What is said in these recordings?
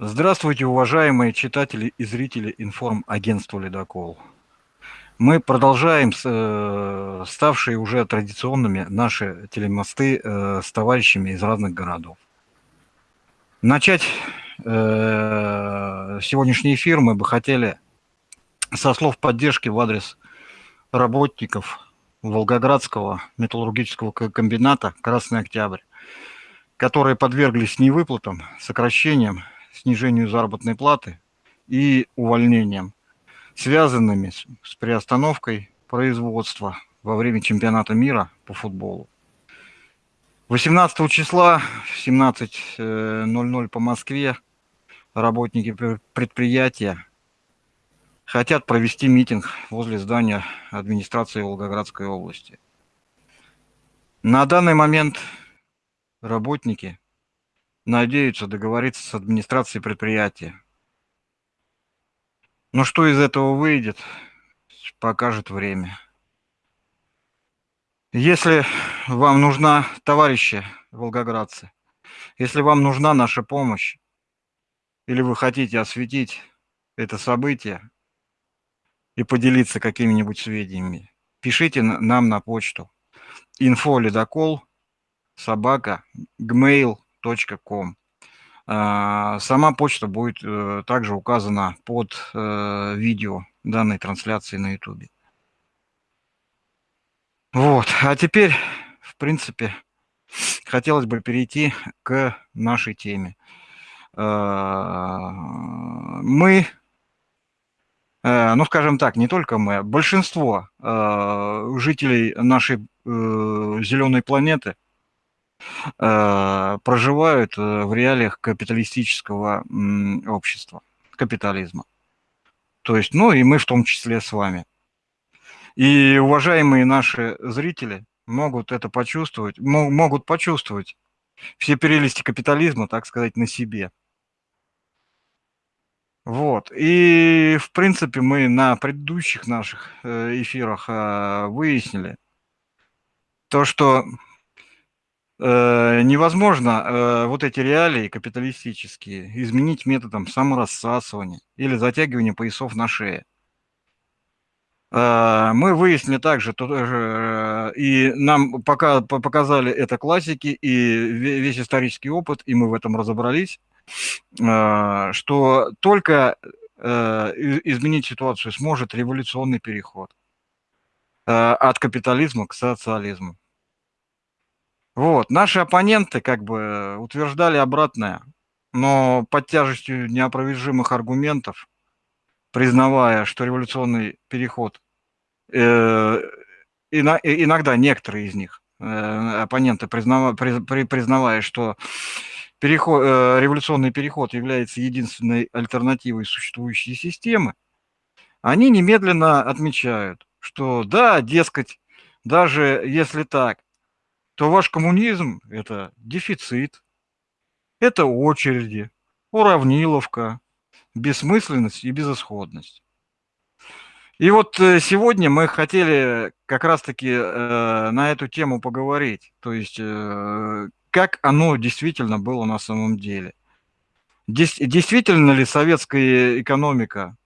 Здравствуйте, уважаемые читатели и зрители информагентства «Ледокол». Мы продолжаем э, ставшие уже традиционными наши телемосты э, с товарищами из разных городов. Начать э, сегодняшний эфир мы бы хотели со слов поддержки в адрес работников Волгоградского металлургического комбината «Красный Октябрь», которые подверглись невыплатам, сокращениям, снижению заработной платы и увольнением, связанными с приостановкой производства во время чемпионата мира по футболу. 18 числа в 17.00 по Москве работники предприятия хотят провести митинг возле здания администрации Волгоградской области. На данный момент работники надеются договориться с администрацией предприятия. Но что из этого выйдет, покажет время. Если вам нужна, товарищи волгоградцы, если вам нужна наша помощь, или вы хотите осветить это событие и поделиться какими-нибудь сведениями, пишите нам на почту info собака gmail.com. А, сама почта будет э, также указана под э, видео данной трансляции на YouTube. Вот, а теперь, в принципе, хотелось бы перейти к нашей теме. А, мы, э, ну, скажем так, не только мы, а большинство жителей нашей зеленой планеты проживают в реалиях капиталистического общества, капитализма. То есть, ну и мы в том числе с вами. И уважаемые наши зрители могут это почувствовать, могут почувствовать все прелести капитализма, так сказать, на себе. Вот. И, в принципе, мы на предыдущих наших э, эфирах выяснили то, что э, невозможно э, вот эти реалии капиталистические изменить методом саморассасывания или затягивания поясов на шее. А, мы выяснили также, э, и нам пока показали это классики и весь исторический опыт, и мы в этом разобрались, что только э, изменить ситуацию сможет революционный переход э, от капитализма к социализму. Вот, наши оппоненты как бы утверждали обратное, но под тяжестью неопровержимых аргументов, признавая, что революционный переход Э, иногда некоторые из них, э, оппоненты, признавая, что переход, э, революционный переход является единственной альтернативой существующей системы, они немедленно отмечают, что да, дескать, даже если так, то ваш коммунизм – это дефицит, это очереди, уравниловка, бессмысленность и безысходность. И вот э, сегодня мы хотели как раз-таки э, на эту тему поговорить. То есть, э, как оно действительно было на самом деле. Действительно ли советская экономика,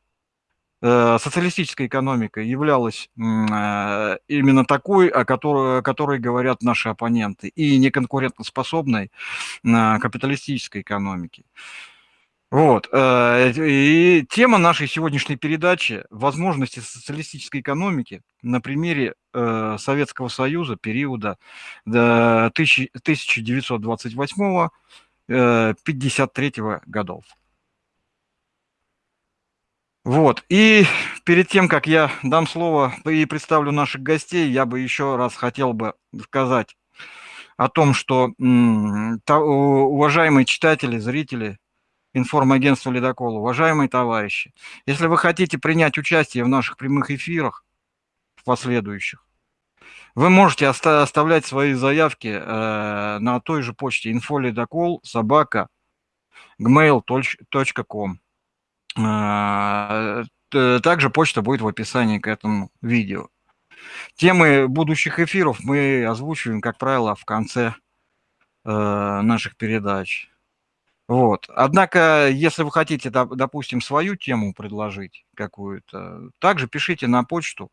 социалистическая экономика являлась э, именно такой, о которой, о которой говорят наши оппоненты, и неконкурентоспособной э, капиталистической экономики? Вот. Э, и тема нашей сегодняшней передачи – возможности социалистической экономики на примере э, Советского Союза периода 1928-53 э, годов. Вот. И перед тем, как я дам слово и представлю наших гостей, я бы еще раз хотел бы сказать о том, что уважаемые читатели, зрители, информагентства «Ледокол». Уважаемые товарищи, если вы хотите принять участие в наших прямых эфирах, в последующих, вы можете оста оставлять свои заявки э, на той же почте инфоледокол собака gmail.com. Э, также почта будет в описании к этому видео. Темы будущих эфиров мы озвучиваем, как правило, в конце э, наших передач. Вот. Однако, если вы хотите, допустим, свою тему предложить какую-то, также пишите на почту,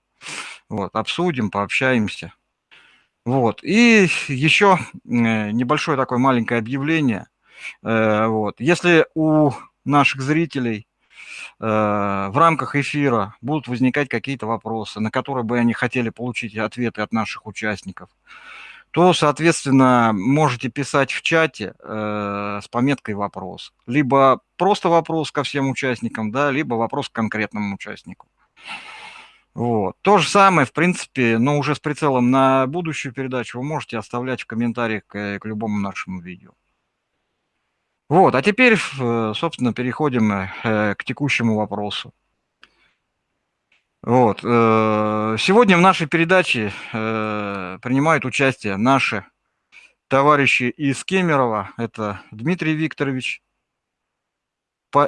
вот, обсудим, пообщаемся. Вот. И еще небольшое такое маленькое объявление. Э, вот. Если у наших зрителей э, в рамках эфира будут возникать какие-то вопросы, на которые бы они хотели получить ответы от наших участников, то, соответственно, можете писать в чате э, с пометкой «вопрос». Либо просто вопрос ко всем участникам, да, либо вопрос к конкретному участнику. Вот. То же самое, в принципе, но уже с прицелом на будущую передачу вы можете оставлять в комментариях к, к любому нашему видео. Вот, а теперь, э, собственно, переходим э, к текущему вопросу. Вот. Э, сегодня в нашей передаче э, принимают участие наши товарищи из Кемерово. Это Дмитрий Викторович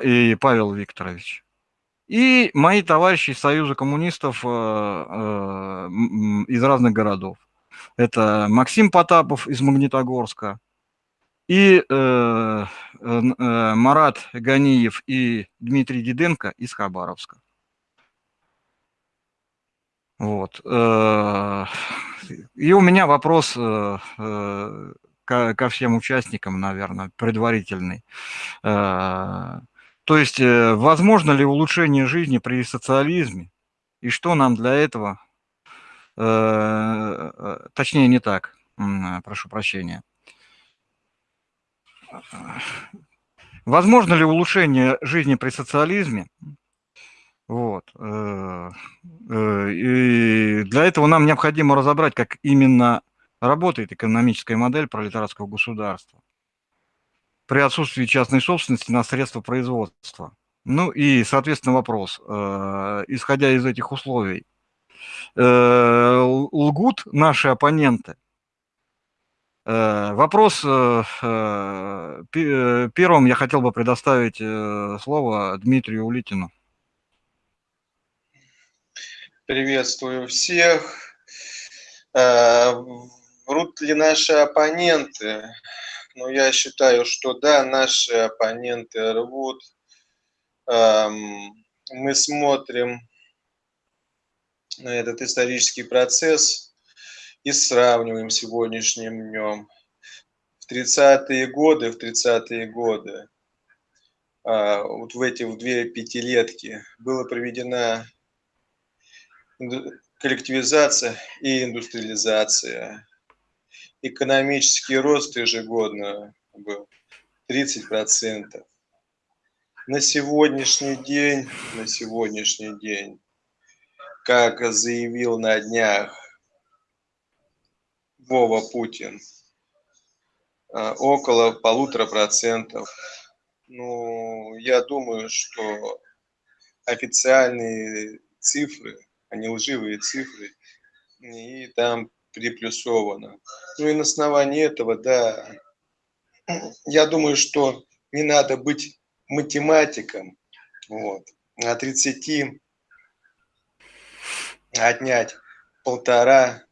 и Павел Викторович. И мои товарищи из Союза коммунистов э, из разных городов. Это Максим Потапов из Магнитогорска и Марат Ганиев и Дмитрий Диденко из Хабаровска. Вот. Э, и у меня вопрос э, э, ко всем участникам, наверное, предварительный. То есть, возможно ли улучшение жизни при социализме? И что нам для этого, точнее не так, прошу прощения. Возможно ли улучшение жизни при социализме? Вот. Э, э, и для этого нам необходимо разобрать, как именно работает экономическая модель пролетарского государства при отсутствии частной собственности на средства производства. Ну и, соответственно, вопрос, э, исходя из этих условий, лгут наши оппоненты? Вопрос первым я хотел бы предоставить слово Дмитрию Улитину. Приветствую всех. Э, врут ли наши оппоненты? Ну, я считаю, что да, наши оппоненты рвут. Эм, мы смотрим на этот исторический процесс и сравниваем сегодняшним днем. В 30-е годы, в 30-е годы, э, вот в эти в две пятилетки была проведена коллективизация и индустриализация. Экономический рост ежегодно был 30%. На сегодняшний день, на сегодняшний день, как заявил на днях Вова Путин, а, около полутора процентов. Ну, я думаю, что официальные цифры не лживые цифры, и там приплюсовано. Ну и на основании этого, да, я думаю, что не надо быть математиком, вот, а 30 отнять полтора,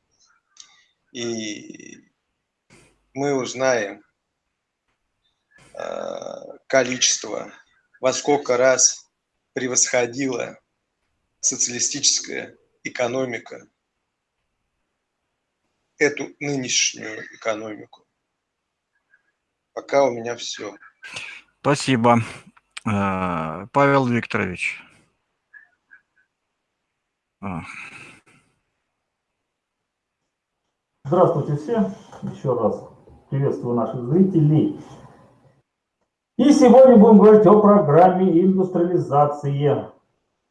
и мы узнаем э, количество, во сколько раз превосходило социалистическая экономика эту нынешнюю экономику. Пока у меня все. Спасибо. Э, Павел Викторович. Здравствуйте все. Еще раз приветствую наших зрителей. И сегодня будем говорить о программе индустриализации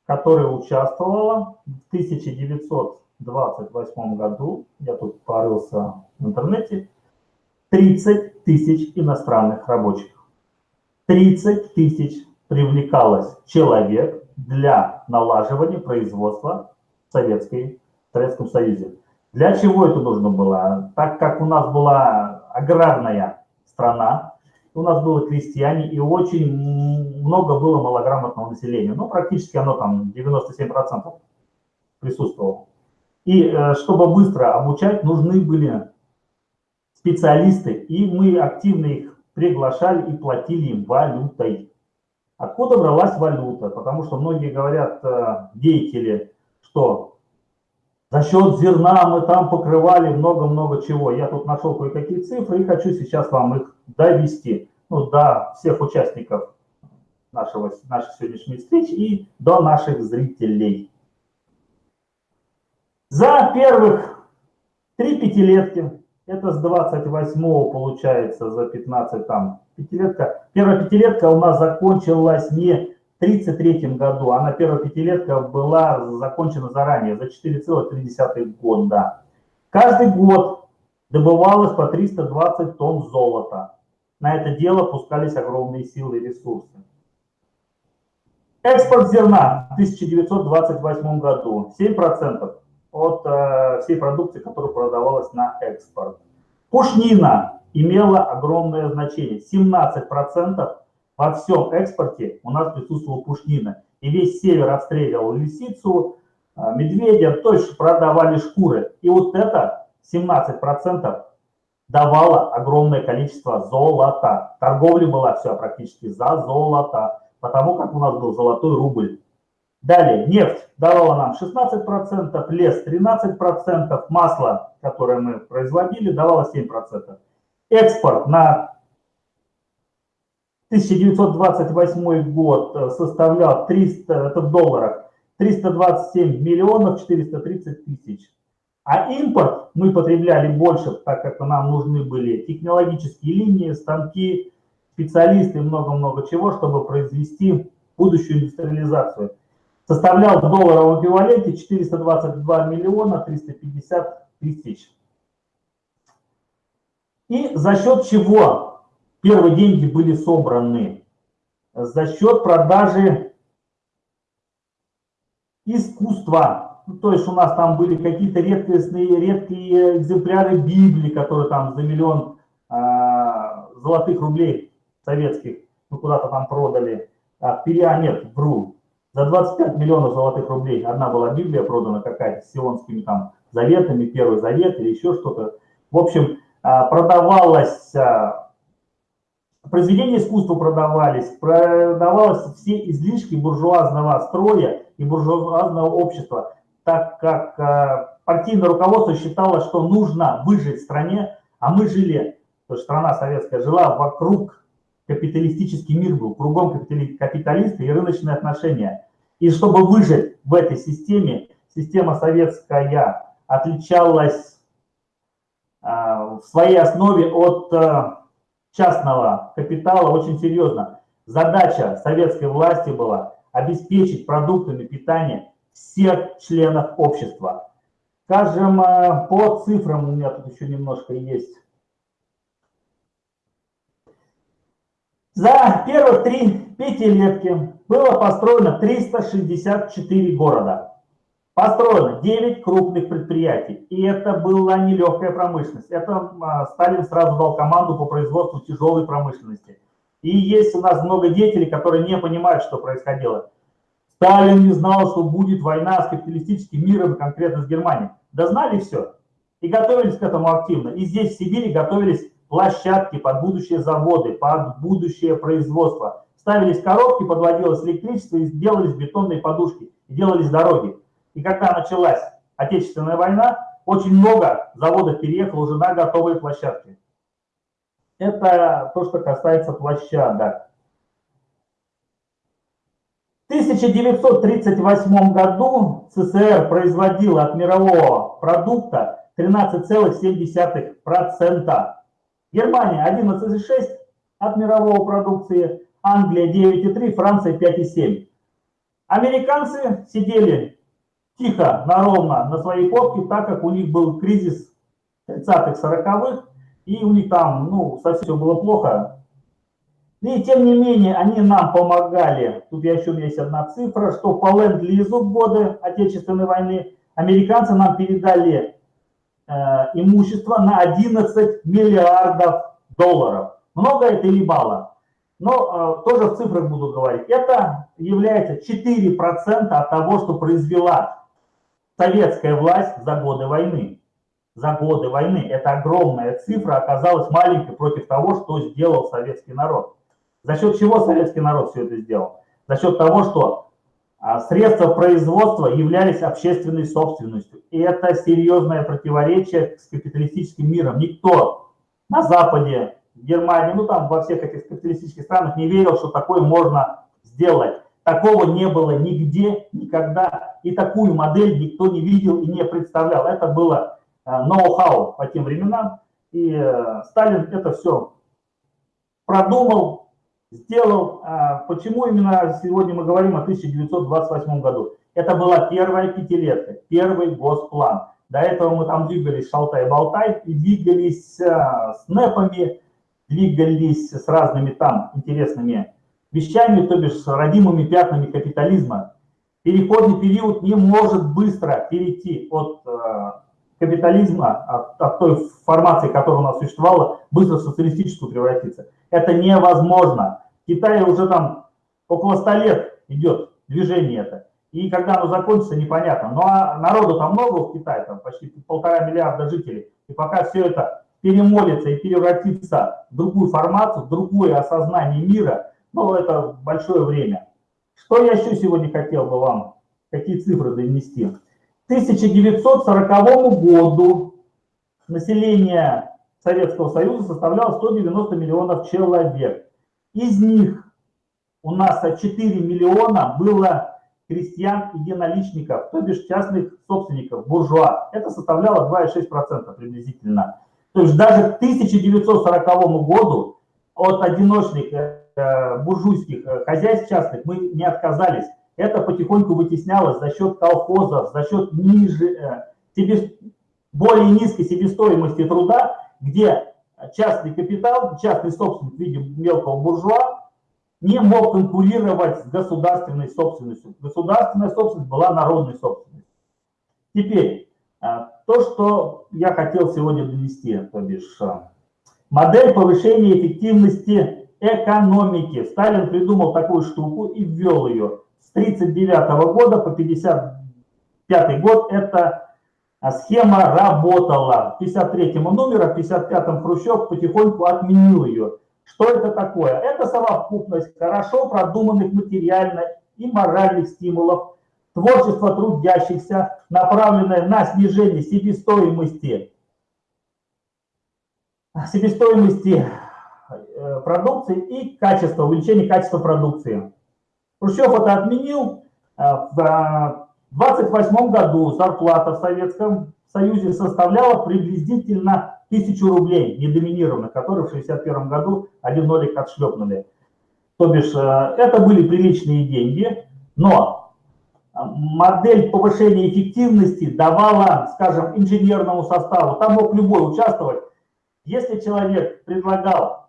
которая участвовала в 1928 году, я тут порылся в интернете, 30 тысяч иностранных рабочих. 30 тысяч привлекалось человек для налаживания производства в, Советской, в Советском Союзе. Для чего это нужно было? Так как у нас была аграрная страна, у нас было крестьяне, и очень много было малограмотного населения. Ну, практически оно там 97% присутствовало. И э, чтобы быстро обучать, нужны были специалисты, и мы активно их приглашали и платили им валютой. Откуда бралась валюта? Потому что многие говорят, э, деятели, что за счет зерна мы там покрывали много-много чего. Я тут нашел кое-какие цифры и хочу сейчас вам их довести ну, до всех участников нашего, нашей сегодняшней встречи и до наших зрителей. За первых три пятилетки, это с 28 получается, за 15 там, пятилетка. Первая пятилетка у нас закончилась не в 33 году, она первая пятилетка была закончена заранее, за 4,3 года. Каждый год добывалось по 320 тонн золота. На это дело пускались огромные силы и ресурсы. Экспорт зерна в 1928 году 7% от э, всей продукции, которая продавалась на экспорт. Пушнина имела огромное значение. 17% во всем экспорте у нас присутствовала пушнина. И весь север отстреливал лисицу, э, медведя, то есть продавали шкуры. И вот это 17% давало огромное количество золота. Торговля была все практически за золото потому как у нас был золотой рубль. Далее, нефть давала нам 16%, лес 13%, масло, которое мы производили, давало 7%. Экспорт на 1928 год э, составлял 300, это в долларах, 327 миллионов 430 тысяч. А импорт мы потребляли больше, так как нам нужны были технологические линии, станки, специалисты много-много чего, чтобы произвести будущую индустриализацию. Составлял в долларовом эквиваленте 422 миллиона 350 тысяч. И за счет чего первые деньги были собраны? За счет продажи искусства. Ну, то есть у нас там были какие-то редкостные, редкие экземпляры Библии, которые там за миллион а, золотых рублей советских, мы куда-то там продали, а, периа нет, вру, за 25 миллионов золотых рублей одна была Библия продана какая-то с сионскими там заветами, Первый Завет или еще что-то. В общем, а, продавалось, а, произведения искусства продавались, продавалось все излишки буржуазного строя и буржуазного общества, так как а, партийное руководство считало, что нужно выжить в стране, а мы жили, то есть страна советская жила вокруг капиталистический мир был, кругом капиталисты и рыночные отношения. И чтобы выжить в этой системе, система советская отличалась а, в своей основе от а, частного капитала очень серьезно. Задача советской власти была обеспечить продуктами питания всех членов общества. Скажем, а, по цифрам, у меня тут еще немножко есть За первых три пятилетки было построено 364 города. Построено 9 крупных предприятий. И это была нелегкая промышленность. Это а, Сталин сразу дал команду по производству тяжелой промышленности. И есть у нас много деятелей, которые не понимают, что происходило. Сталин не знал, что будет война с капиталистическим миром, конкретно с Германией. Да знали все. И готовились к этому активно. И здесь, в Сибири, готовились площадки под будущие заводы, под будущее производство. Ставились коробки, подводилось электричество и делались бетонные подушки, делались дороги. И когда началась Отечественная война, очень много заводов переехало уже на готовые площадки. Это то, что касается площадок. В 1938 году СССР производила от мирового продукта 13,7%. Германия 11,6 от мирового продукции, Англия 9,3, Франция 5,7. Американцы сидели тихо, наровно на своей попке, так как у них был кризис 30-х, 40-х, и у них там, ну, совсем все было плохо. И тем не менее, они нам помогали. Тут еще есть одна цифра, что по ленд-лизу в годы Отечественной войны американцы нам передали Э, имущество на 11 миллиардов долларов. Много это или мало? Но э, тоже в цифрах буду говорить. Это является 4% от того, что произвела советская власть за годы войны. за годы войны. Это огромная цифра оказалась маленькой против того, что сделал советский народ. За счет чего советский народ все это сделал? За счет того, что а, средства производства являлись общественной собственностью. И это серьезное противоречие с капиталистическим миром. Никто на Западе, в Германии, ну там во всех этих капиталистических странах не верил, что такое можно сделать. Такого не было нигде, никогда. И такую модель никто не видел и не представлял. Это было Э, ноу-хау по тем временам. И э, Сталин это все продумал, сделал. А почему именно сегодня мы говорим о 1928 году? Это была первая пятилетка, первый госплан. До этого мы там двигались шалтай-болтай и двигались э, с НЭПами, двигались с разными там интересными вещами, то бишь с родимыми пятнами капитализма. Переходный период не может быстро перейти от капитализма, от, от той формации, которая у нас существовала, быстро в социалистическую превратиться. Это невозможно. В Китае уже там около 100 лет идет движение это. И когда оно закончится, непонятно. Ну а народу там много в Китае, там почти полтора миллиарда жителей. И пока все это перемолится и превратится в другую формацию, в другое осознание мира, ну это большое время. Что я еще сегодня хотел бы вам, какие цифры донести? 1940 году население Советского Союза составляло 190 миллионов человек. Из них у нас 4 миллиона было крестьян единоличников, то бишь частных собственников, буржуа. Это составляло 2,6% приблизительно. То есть даже к 1940 году от одиночных буржуйских э, хозяйств частных мы не отказались это потихоньку вытеснялось за счет колхозов, за счет ниже, э, себе, более низкой себестоимости труда, где частный капитал, частный собственник в виде мелкого буржуа не мог конкурировать с государственной собственностью. Государственная собственность была народной собственностью. Теперь, э, то, что я хотел сегодня донести, то бишь, э, модель повышения эффективности экономики. Сталин придумал такую штуку и ввел ее. 1939 года по 1955 год эта а, схема работала. В 53 номера, в 55 Хрущев потихоньку отменил ее. Что это такое? Это совокупность хорошо продуманных материально и моральных стимулов, творчество трудящихся, направленное на снижение себестоимости, себестоимости э, продукции и качества, увеличение качества продукции. Хрущев это отменил. Э, в 28 году зарплата в Советском Союзе составляла приблизительно тысячу рублей, недоминированных, которые в 61 году один нолик отшлепнули. То бишь, э, это были приличные деньги, но э, модель повышения эффективности давала, скажем, инженерному составу, там мог любой участвовать. Если человек предлагал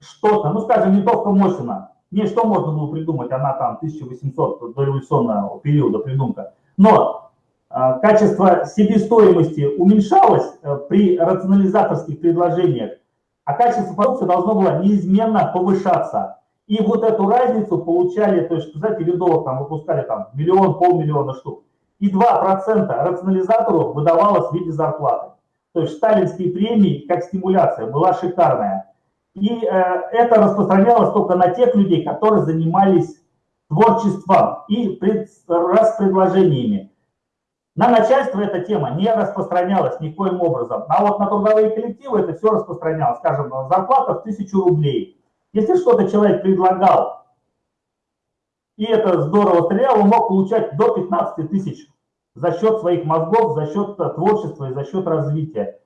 что-то, ну, скажем, винтовка Мосина, не, что можно было придумать, она там 1800 до революционного периода придумка. Но э, качество себестоимости уменьшалось э, при рационализаторских предложениях, а качество продукции должно было неизменно повышаться. И вот эту разницу получали, то есть, знаете, виндовок там выпускали там миллион, полмиллиона штук. И 2% рационализатору выдавалось в виде зарплаты. То есть сталинские премии, как стимуляция, была шикарная. И э, это распространялось только на тех людей, которые занимались творчеством и пред, распредложениями. На начальство эта тема не распространялась никоим образом. А вот на трудовые коллективы это все распространялось. Скажем, зарплата в тысячу рублей. Если что-то человек предлагал, и это здорово стреляло, он мог получать до 15 тысяч за счет своих мозгов, за счет творчества и за счет развития.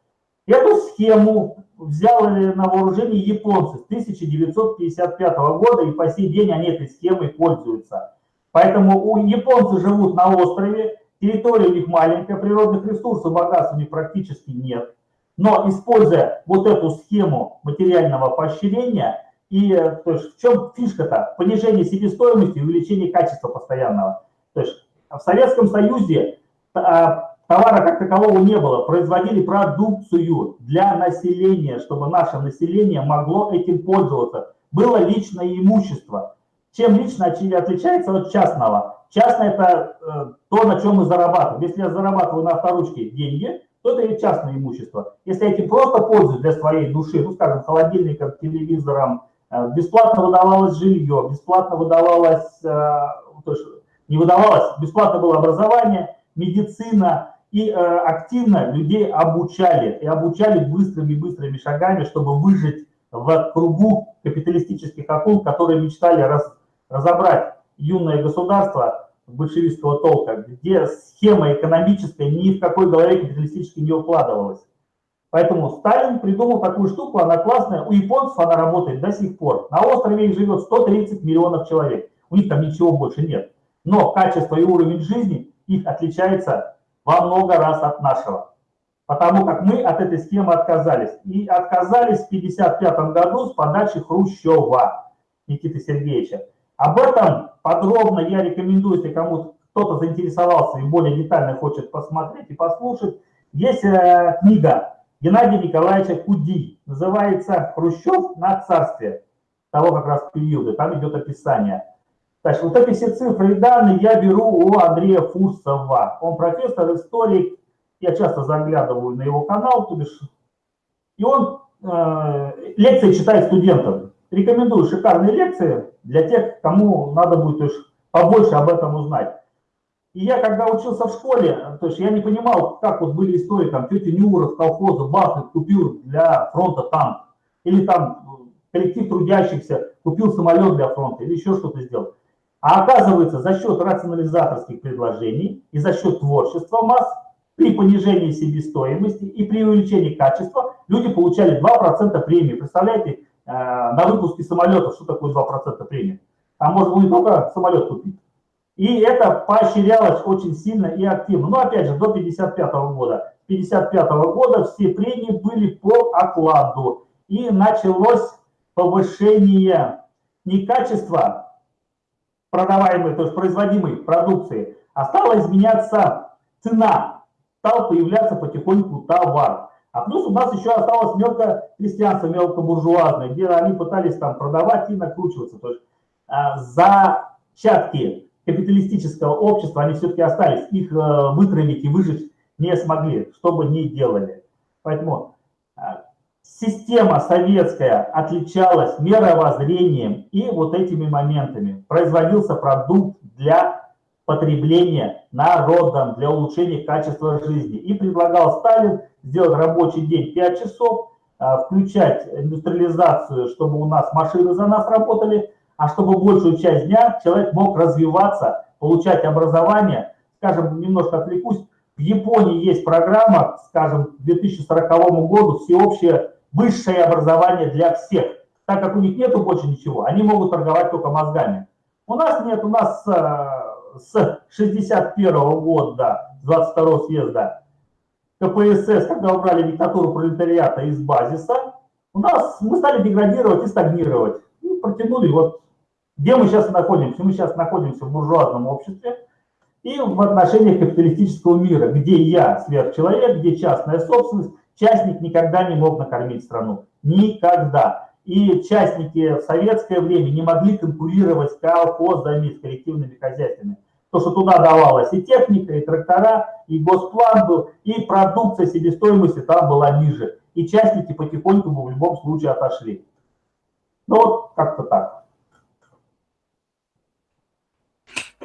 Эту схему взяли на вооружение японцы с 1955 года, и по сей день они этой схемой пользуются. Поэтому у японцы живут на острове, территория у них маленькая, природных ресурсов, богатств у них практически нет. Но используя вот эту схему материального поощрения, и то есть, в чем фишка-то? Понижение себестоимости и увеличение качества постоянного. То есть в Советском Союзе а, Товара как такового не было. Производили продукцию для населения, чтобы наше население могло этим пользоваться. Было личное имущество. Чем лично отличается от частного? Частное – это э, то, на чем мы зарабатываем. Если я зарабатываю на авторучке деньги, то это частное имущество. Если я этим просто пользуюсь для своей души, ну, скажем, холодильником, телевизором, э, бесплатно выдавалось жилье, бесплатно выдавалось, э, то есть не выдавалось, бесплатно было образование, медицина, и э, активно людей обучали, и обучали быстрыми-быстрыми шагами, чтобы выжить в кругу капиталистических акул, которые мечтали раз, разобрать юное государство большевистского толка, где схема экономическая ни в какой голове капиталистической не укладывалась. Поэтому Сталин придумал такую штуку, она классная, у японцев она работает до сих пор. На острове их живет 130 миллионов человек, у них там ничего больше нет. Но качество и уровень жизни их отличается во много раз от нашего. Потому как мы от этой схемы отказались. И отказались в 1955 году с подачи Хрущева Никиты Сергеевича. Об этом подробно я рекомендую, если кому кто-то заинтересовался и более детально хочет посмотреть и послушать. Есть э, книга Геннадия Николаевича Куди, называется «Хрущев на царстве» того как раз периода, там идет описание. Значит, вот эти все цифры и данные я беру у Андрея Фурсова. Он профессор, историк, я часто заглядываю на его канал, то бишь, и он э, лекции читает студентам. Рекомендую шикарные лекции для тех, кому надо будет то есть, побольше об этом узнать. И я, когда учился в школе, то есть я не понимал, как вот были истории, там, тетя Нюра колхоза бахнет, купил для фронта танк. Или там коллектив трудящихся купил самолет для фронта, или еще что-то сделал. А оказывается, за счет рационализаторских предложений и за счет творчества масс при понижении себестоимости и при увеличении качества люди получали 2% премии. Представляете, э, на выпуске самолетов, что такое 2% премии? Там можно было не только самолет купить. И это поощрялось очень сильно и активно. Но опять же, до 55 года. 55 года все премии были по окладу. И началось повышение не качества продаваемой, то есть производимой продукции, а стала изменяться цена, стал появляться потихоньку товар. А плюс у нас еще осталось мелкокрестьянство, мелкобуржуазное, где они пытались там продавать и накручиваться. То есть а, зачатки капиталистического общества, они все-таки остались. Их э, вытравить и выжить не смогли, что бы ни делали. Поэтому Система советская отличалась мировоззрением и вот этими моментами. Производился продукт для потребления народом, для улучшения качества жизни. И предлагал Сталин сделать рабочий день 5 часов, а, включать индустриализацию, чтобы у нас машины за нас работали, а чтобы большую часть дня человек мог развиваться, получать образование. Скажем, немножко отвлекусь, в Японии есть программа, скажем, к 2040 году всеобщее высшее образование для всех. Так как у них нету больше ничего, они могут торговать только мозгами. У нас нет, у нас э, с 61 -го года, 22 съезда КПСС, когда убрали диктатуру пролетариата из базиса, у нас мы стали деградировать и стагнировать. И протянули вот, где мы сейчас находимся? Мы сейчас находимся в буржуазном обществе и в отношениях капиталистического мира, где я сверхчеловек, где частная собственность, частник никогда не мог накормить страну. Никогда. И частники в советское время не могли конкурировать с колхозами, с коллективными хозяйствами. То, что туда давалась и техника, и трактора, и госплан был, и продукция себестоимости там была ниже. И частники потихоньку в любом случае отошли. Ну вот как-то так.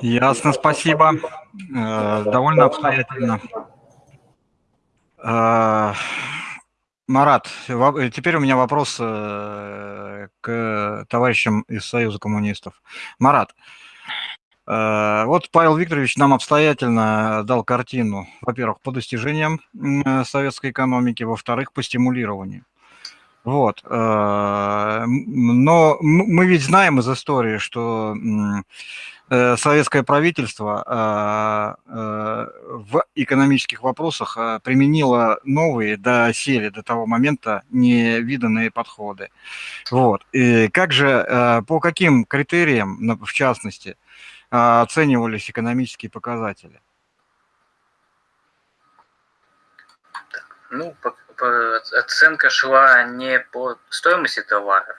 Ясно, спасибо. Э, довольно обстоятельно. Э, Марат, э, теперь у меня вопрос э, к товарищам из Союза коммунистов. Марат, вот Павел Викторович нам обстоятельно дал картину, во-первых, по достижениям советской экономики, во-вторых, по стимулированию. Вот. Но мы ведь знаем из истории, что Э, советское правительство а, э, в экономических вопросах применило новые до сели до того момента невиданные подходы. Вот. И как же, э, по каким критериям, в частности, оценивались экономические показатели? Ну, по, по, оценка шла не по стоимости товаров,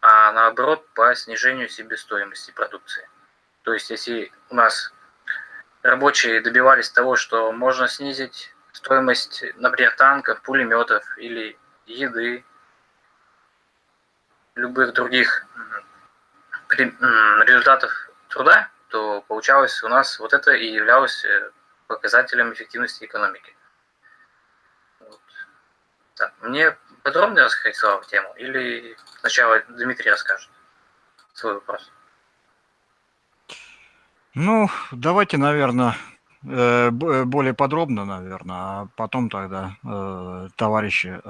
а наоборот по снижению себестоимости продукции. То есть, если у нас рабочие добивались того, что можно снизить стоимость, например, танков, пулеметов или еды, любых других результатов труда, то получалось у нас вот это и являлось э, показателем эффективности экономики. Вот. Так, мне подробно рассказать Слава тему или сначала Дмитрий расскажет свой вопрос? Ну, давайте, наверное, э, более подробно, наверное, а потом тогда э, товарищи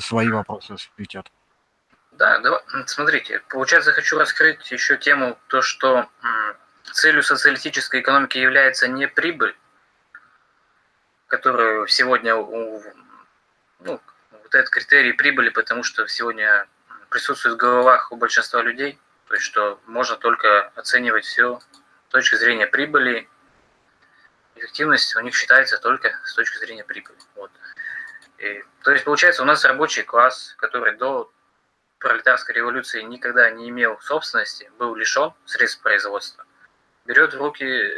свои вопросы осветят. Да, да, смотрите, получается, хочу раскрыть еще тему, то, что целью социалистической экономики является не прибыль, которую сегодня, ну, вот этот критерий прибыли, потому что сегодня присутствует в головах у большинства людей, то есть что можно только оценивать все с точки зрения прибыли, эффективность у них считается только с точки зрения прибыли. Вот. И, то есть получается у нас рабочий класс, который до пролетарской революции никогда не имел собственности, был лишен средств производства, берет в руки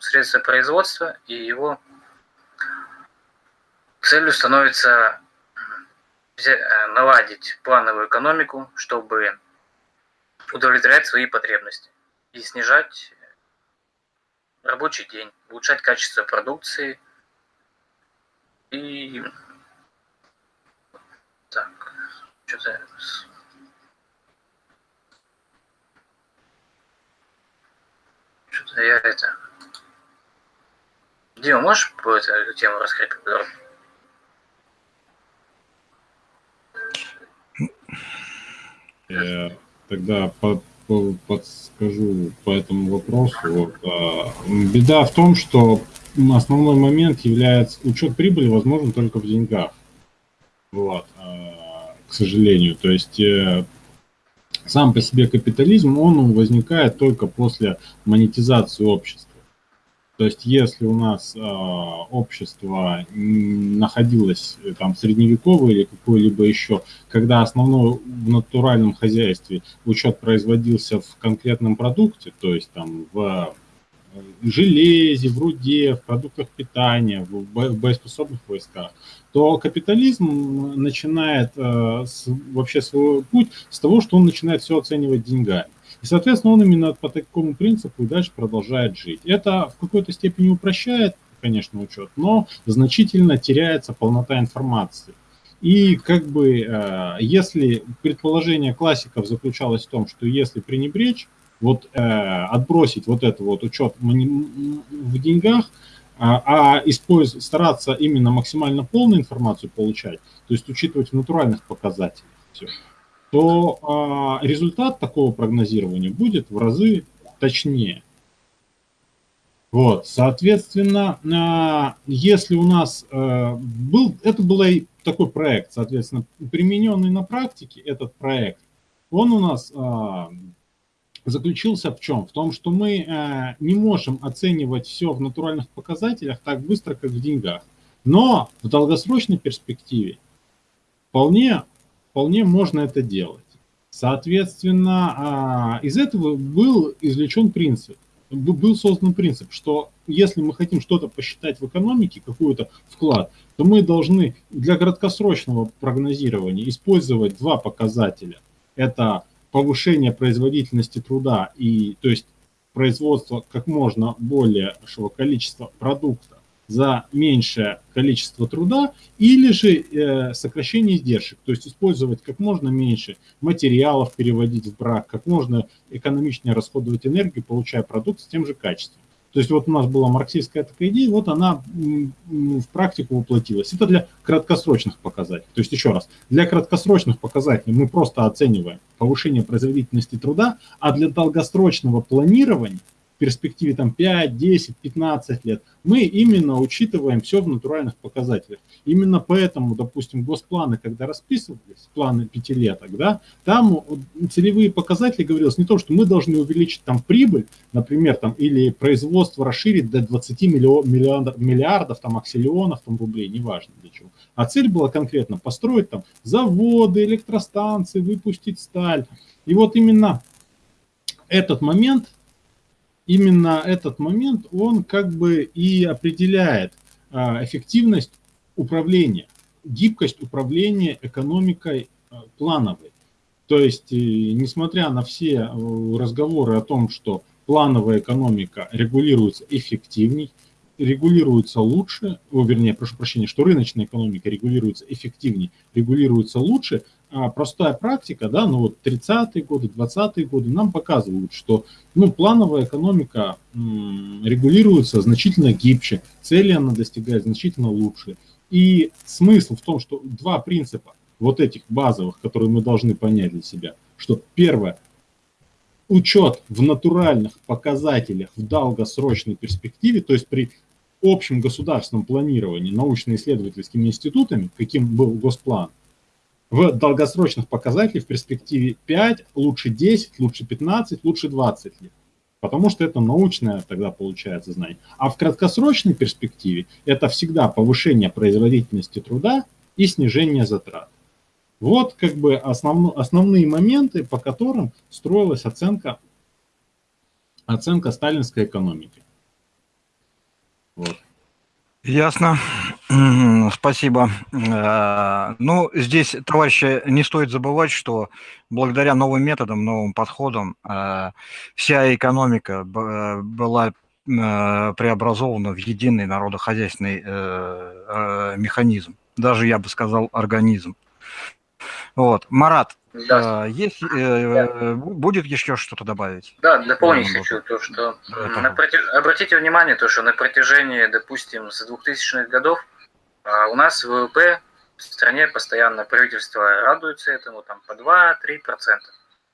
средства производства, и его целью становится э, наладить плановую экономику, чтобы удовлетворять свои потребности и снижать рабочий день, улучшать качество продукции и так, что-то... Что-то я это... Дима, можешь по эту тему раскрыть подробно? Я тогда по, по, подскажу по этому вопросу. Вот, а, беда в том, что основной момент является учет прибыли возможен только в деньгах. Вот. А, к сожалению. То есть э, сам по себе капитализм, он возникает только после монетизации общества. То есть если у нас э, общество находилось э, там средневековое или какое-либо еще, когда основной в натуральном хозяйстве учет производился в конкретном продукте, то есть там в железе, в руде, в продуктах питания, в боеспособных войсках, то капитализм начинает э, с, вообще свой путь с того, что он начинает все оценивать деньгами. И, соответственно, он именно по такому принципу и дальше продолжает жить. Это в какой-то степени упрощает, конечно, учет, но значительно теряется полнота информации. И как бы, э, если предположение классиков заключалось в том, что если пренебречь вот э, отбросить вот это вот учет в деньгах, а, а использовать, стараться именно максимально полную информацию получать, то есть учитывать в натуральных показателях все, то э, результат такого прогнозирования будет в разы точнее. Вот, соответственно, э, если у нас э, был, это был такой проект, соответственно, примененный на практике этот проект, он у нас заключился в чем? В том, что мы не можем оценивать все в натуральных показателях так быстро, как в деньгах. Но в долгосрочной перспективе вполне, вполне можно это делать. Соответственно, э, из этого был извлечен принцип, был создан принцип, что если мы хотим что-то посчитать в экономике, какой-то вклад, то мы должны для краткосрочного прогнозирования использовать два показателя. Это повышение производительности труда и то есть производство как можно большего количества продукта за меньшее количество труда или же э, сокращение издержек, то есть использовать как можно меньше материалов, переводить в брак, как можно экономичнее расходовать энергию, получая продукт с тем же качеством. То есть вот у нас была марксистская такая идея, вот она в практику воплотилась. Это для краткосрочных показателей. То есть еще раз, для краткосрочных показателей мы просто оцениваем повышение производительности труда, а для долгосрочного планирования перспективе там 5, 10, 15 лет, мы именно учитываем все в натуральных показателях. Именно поэтому, допустим, госпланы, когда расписывались, планы пятилеток, да, там целевые показатели говорилось не то, что мы должны увеличить там прибыль, например, там, или производство расширить до 20 миллиардов, миллиардов там, аксиллионов там, рублей, неважно для чего. А цель была конкретно построить там заводы, электростанции, выпустить сталь. И вот именно этот момент именно этот момент, он как бы и определяет а, эффективность управления, гибкость управления экономикой а, плановой. То есть, несмотря на все разговоры о том, что плановая экономика регулируется эффективней, регулируется лучше, о, вернее, прошу прощения, что рыночная экономика регулируется эффективнее, регулируется лучше, а простая практика, да, ну вот 30-е годы, 20-е годы нам показывают, что ну, плановая экономика регулируется значительно гибче, цели она достигает значительно лучше. И смысл в том, что два принципа вот этих базовых, которые мы должны понять для себя, что первое, учет в натуральных показателях в долгосрочной перспективе, то есть при общем государственном планировании научно-исследовательскими институтами, каким был Госплан, в долгосрочных показателях в перспективе 5, лучше 10, лучше 15, лучше 20 лет. Потому что это научное тогда получается знание. А в краткосрочной перспективе это всегда повышение производительности труда и снижение затрат. Вот как бы основно, основные моменты, по которым строилась оценка, оценка сталинской экономики. Вот. Ясно. Спасибо. Э, ну, здесь, товарищи, не стоит забывать, что благодаря новым методам, новым подходам э, вся экономика была э, преобразована в единый народохозяйственный механизм. Даже, я бы сказал, организм. Вот. Марат, да. есть, э, будет еще что-то добавить? Да, дополнить хочу то, что на протяж... обратите внимание, то, что на протяжении, допустим, с 2000-х годов у нас ВВП в стране постоянно правительство радуется этому там по 2-3%.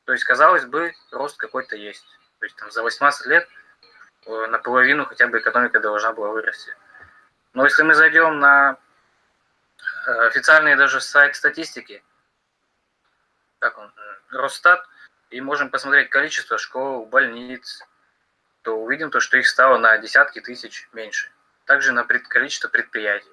То есть, казалось бы, рост какой-то есть. То есть там за 18 лет э, наполовину хотя бы экономика должна была вырасти. Но если мы зайдем на э, официальный даже сайт статистики, как он, э, Росстат, и можем посмотреть количество школ, больниц, то увидим то, что их стало на десятки тысяч меньше. Также на количество предприятий.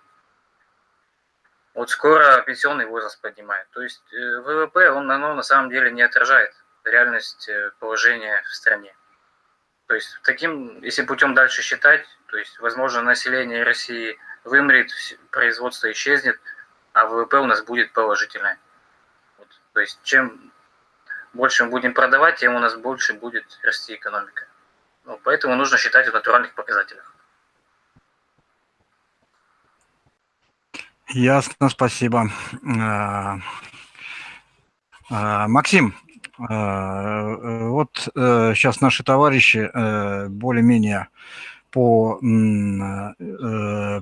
Вот скоро пенсионный возраст поднимает. То есть э, ВВП, он оно на самом деле не отражает реальность э, положения в стране. То есть таким, если путем дальше считать, то есть, возможно, население России вымрет, производство исчезнет, а ВВП у нас будет положительное. То есть чем больше мы будем продавать, тем у нас больше будет расти экономика. Ну, поэтому нужно считать в натуральных показателях. Ясно, спасибо. Э, э, Максим, э, вот сейчас наши товарищи более-менее по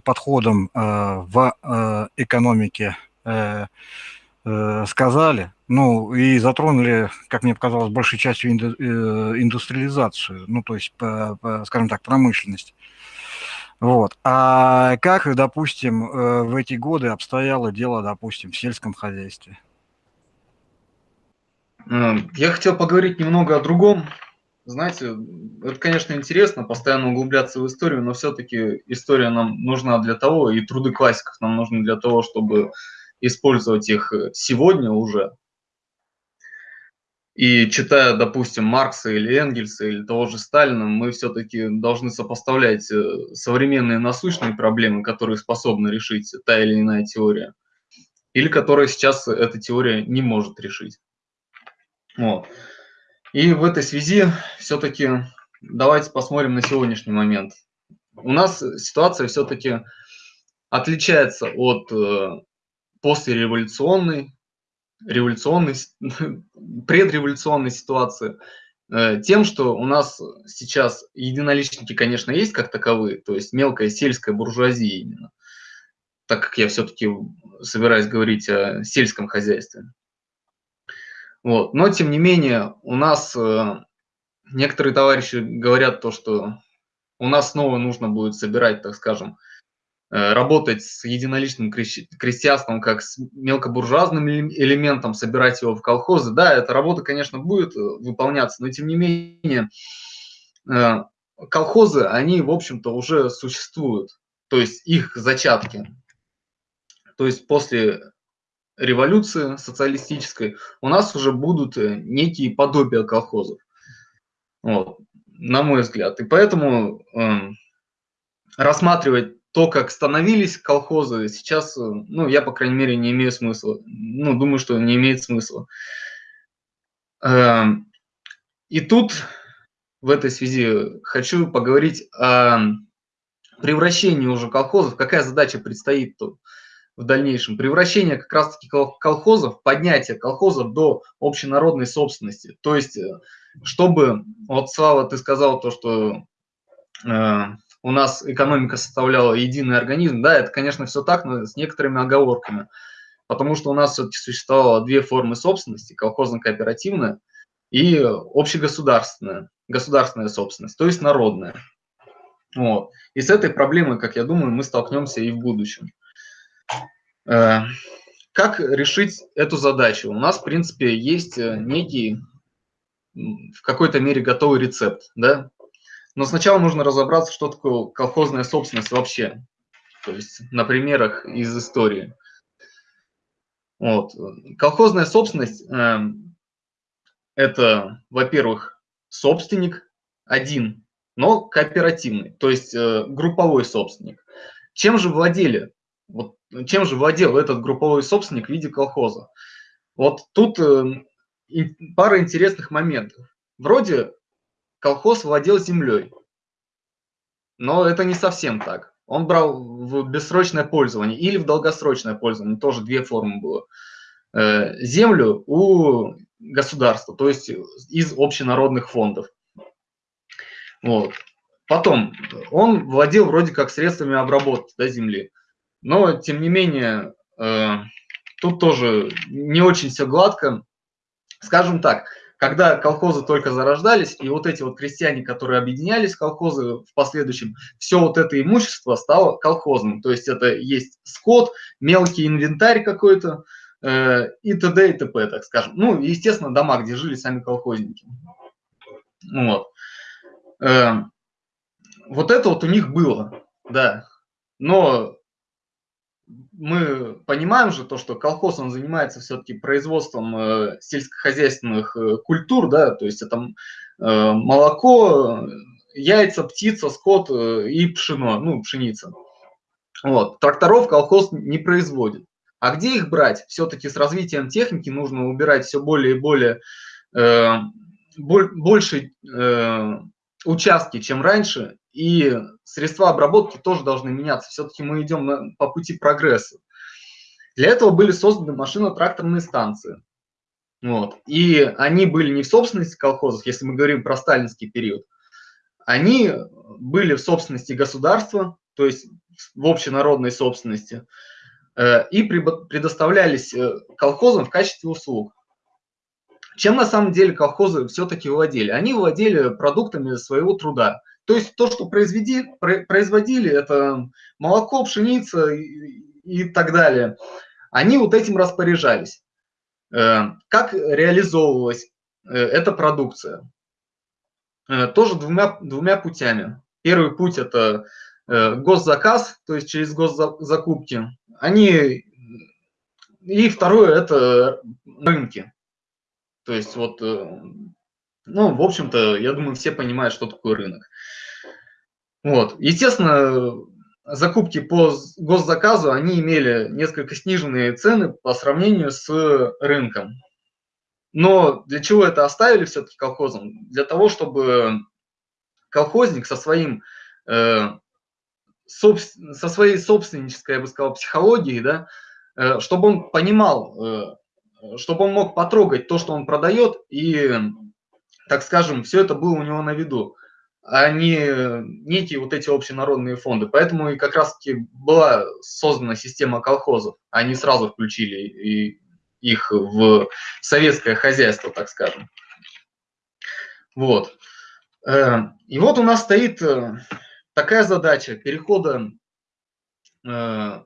подходам в экономике сказали, ну, и затронули, как мне показалось, большей частью инду, индустриализацию, ну, то есть, скажем так, промышленность. Вот. А как, допустим, э, в эти годы обстояло дело, допустим, в сельском хозяйстве? Э, я хотел поговорить немного о другом. Знаете, это, конечно, интересно, постоянно углубляться в историю, но все-таки история нам нужна для того, и труды классиков нам нужны для того, чтобы использовать их сегодня уже, и читая, допустим, Маркса или Энгельса или того же Сталина, мы все-таки должны сопоставлять э, современные насущные проблемы, которые способны решить та или иная теория, или которые сейчас эта теория не может решить. Вот. И в этой связи все-таки давайте посмотрим на сегодняшний момент. У нас ситуация все-таки отличается от э, послереволюционной революционной, предреволюционной ситуации, э, тем, что у нас сейчас единоличники, конечно, есть как таковые, то есть мелкая сельская буржуазия именно, так как я все-таки собираюсь говорить о сельском хозяйстве. Вот. Но, тем не менее, у нас э, некоторые товарищи говорят то, что у нас снова нужно будет собирать, так скажем, работать с единоличным крестьянством как с мелкобуржуазным элементом, собирать его в колхозы. Да, эта работа, конечно, будет э, выполняться, но тем не менее э, колхозы, они, в общем-то, уже существуют, то есть их зачатки. То есть после революции социалистической у нас уже будут некие подобия колхозов, вот, на мой взгляд. И поэтому э, рассматривать то, как становились колхозы, сейчас, ну, я, по крайней мере, не имею смысла. Ну, думаю, что не имеет смысла. Эм, и тут в этой связи хочу поговорить о превращении уже колхозов. Какая задача предстоит тут в дальнейшем? Превращение как раз-таки колхозов, поднятие колхозов до общенародной собственности. То есть, э, чтобы, вот Слава, ты сказал то, что э, у нас экономика составляла единый организм. Да, это, конечно, все так, но с некоторыми оговорками. Потому что у нас все-таки существовало две формы собственности, колхозно-кооперативная и общегосударственная, государственная собственность, то есть народная. Вот. И с этой проблемой, как я думаю, мы столкнемся и в будущем. Э, как решить эту задачу? У нас, в принципе, есть э, некий в какой-то мере готовый рецепт, да? Но сначала нужно разобраться, что такое колхозная собственность вообще, то есть на примерах из истории. Вот. Колхозная собственность э, – это, во-первых, собственник один, но кооперативный, то есть э, групповой собственник. Чем же владели? Вот, чем же владел этот групповой собственник в виде колхоза? Вот тут э, пара интересных моментов. Вроде колхоз владел землей, но это не совсем так. Он брал в бессрочное пользование или в долгосрочное пользование, тоже две формы было. Э, землю у государства, то есть из общенародных фондов. Вот. Потом, он владел вроде как средствами обработки да, земли, но тем не менее, э, тут тоже не очень все гладко. Скажем так, когда колхозы только зарождались, и вот эти вот крестьяне, которые объединялись в колхозы в последующем, все вот это имущество стало колхозным. То есть это есть скот, мелкий инвентарь какой-то э, и т.д. и т.п., так скажем. Ну, естественно, дома, где жили сами колхозники. Вот. Э, вот это вот у них было, да. Но мы понимаем же то, что колхоз, он занимается все-таки производством э, сельскохозяйственных э, культур, да, то есть это э, молоко, яйца, птица, скот и пшено, ну, пшеница. Вот. Тракторов колхоз не производит. А где их брать? Все-таки с развитием техники нужно убирать все более и более э, больше э, участки, чем раньше, и средства обработки тоже должны меняться. Все-таки мы идем по пути прогресса. Для этого были созданы машино-тракторные станции. Вот. И они были не в собственности колхозов, если мы говорим про сталинский период. Они были в собственности государства, то есть в общенародной собственности, э, и предоставлялись э, колхозам в качестве услуг. Чем на самом деле колхозы все-таки владели? Они владели продуктами своего труда. То есть то, что произведи, производили, это молоко, пшеница и, так далее, они вот этим распоряжались. Э, как реализовывалась э, эта продукция? Э, тоже двумя, двумя путями. Первый путь – это госзаказ, то есть через госзакупки. Они... И второе – это рынки. То есть вот, э, ну, в общем-то, я думаю, все понимают, что такое рынок. Вот. Естественно, закупки по госзаказу, они имели несколько сниженные цены по сравнению с рынком. Но для чего это оставили все-таки колхозом? Для того, чтобы колхозник со своим э, со своей собственнической, я бы сказал, психологией, да, э, чтобы он понимал, чтобы он мог потрогать то, что он продает, и, так скажем, все это было у него на виду, а не некие вот эти общенародные фонды. Поэтому и как раз-таки была создана система колхозов. Они сразу включили их в советское хозяйство, так скажем. Вот. Э, и вот у нас стоит э, такая задача перехода э,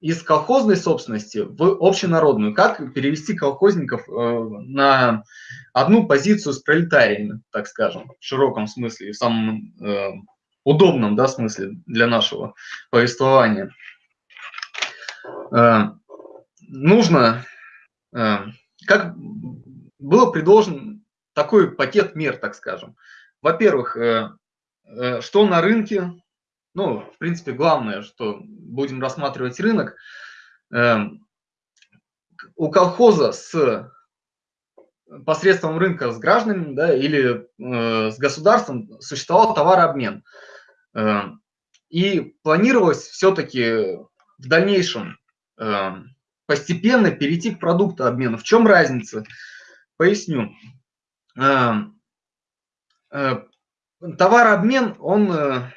из колхозной собственности в общенародную. Как перевести колхозников э, на одну позицию с пролетариями, так скажем, в широком смысле, в самом э, удобном да, смысле для нашего повествования. Э, нужно, как было предложен такой пакет мер, так скажем. Во-первых, что на рынке ну, в принципе, главное, что будем рассматривать рынок, эм, у колхоза с посредством рынка с гражданами да, или э, с государством существовал товарообмен. Э, и планировалось все-таки в дальнейшем э, постепенно перейти к продуктообмену. В чем разница? Поясню. Э, товарообмен, он, э,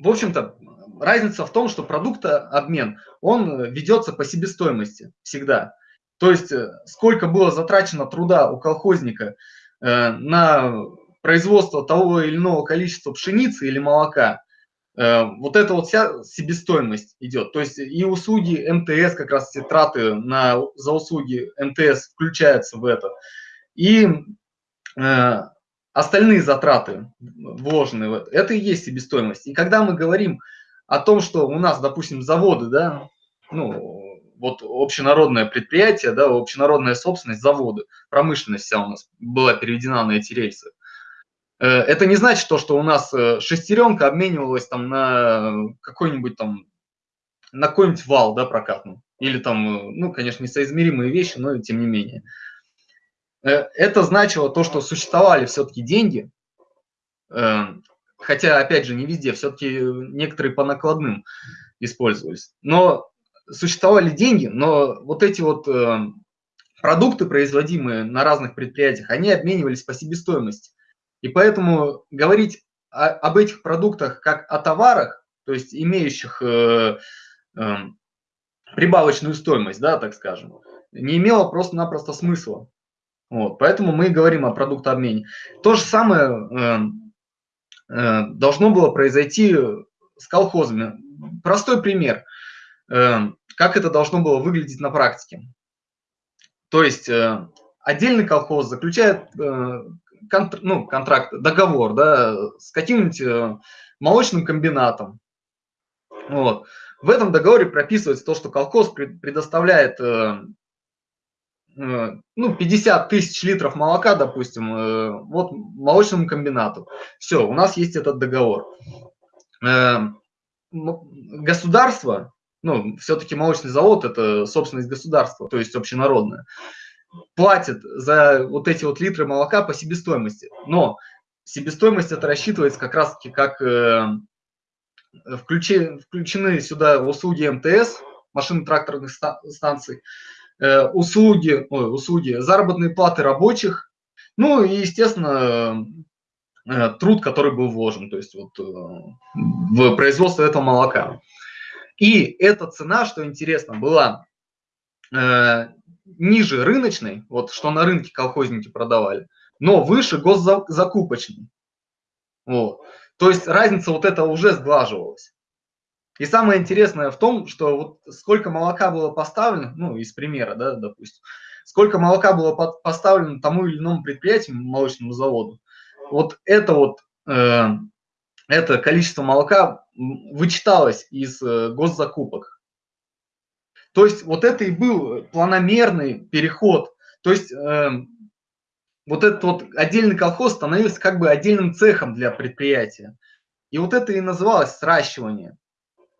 в общем-то, разница в том, что продуктообмен, он ведется по себестоимости всегда. То есть э, сколько было затрачено труда у колхозника э, на производство того или иного количества пшеницы или молока, э, вот это вот вся себестоимость идет. То есть и услуги МТС, как раз все траты на, за услуги МТС включаются в это. И э, остальные затраты вложенные это и есть себестоимость. И когда мы говорим о том, что у нас, допустим, заводы, да, ну, вот общенародное предприятие, да, общенародная собственность, заводы, промышленность вся у нас была переведена на эти рельсы. Э, это не значит то, что у нас э, шестеренка обменивалась там на какой-нибудь там, на какой-нибудь вал, да, прокатный. Или там, э, ну, конечно, несоизмеримые вещи, но тем не менее. Это значило то, что существовали все-таки деньги, хотя, опять же, не везде, все-таки некоторые по накладным использовались. Но существовали деньги, но вот эти вот э, продукты, производимые на разных предприятиях, они обменивались по себестоимости. И поэтому говорить о, об этих продуктах как о товарах, то есть имеющих э, э, прибавочную стоимость, да, так скажем, не имело просто-напросто смысла. Вот, поэтому мы и говорим о продуктообмене. То же самое э, э, должно было произойти с колхозами. Простой пример. Э, как это должно было выглядеть на практике. То есть э, отдельный колхоз заключает э, контр, ну, контракт, договор да, с каким-нибудь э, молочным комбинатом. Вот. В этом договоре прописывается то, что колхоз предоставляет ну, 50 тысяч литров молока, допустим, вот молочному комбинату. Все, у нас есть этот договор. Государство ну, все-таки молочный завод – это собственность государства, то есть общенародная, платит за вот эти вот литры молока по себестоимости. Но себестоимость это рассчитывается как раз-таки как э, включены сюда услуги МТС, машино-тракторных станций, э, услуги, ой, услуги, заработные платы рабочих, ну и, естественно, э, труд, который был вложен, то есть вот э, в производство этого молока. И эта цена, что интересно, была э, ниже рыночной, вот что на рынке колхозники продавали, но выше госзакупочной. Вот. То есть разница вот эта уже сглаживалась. И самое интересное в том, что вот сколько молока было поставлено, ну, из примера, да, допустим, сколько молока было поставлено тому или иному предприятию, молочному заводу, вот это вот э, это количество молока вычиталось из э, госзакупок. То есть вот это и был планомерный переход. То есть э, вот этот вот отдельный колхоз становился как бы отдельным цехом для предприятия. И вот это и называлось сращивание.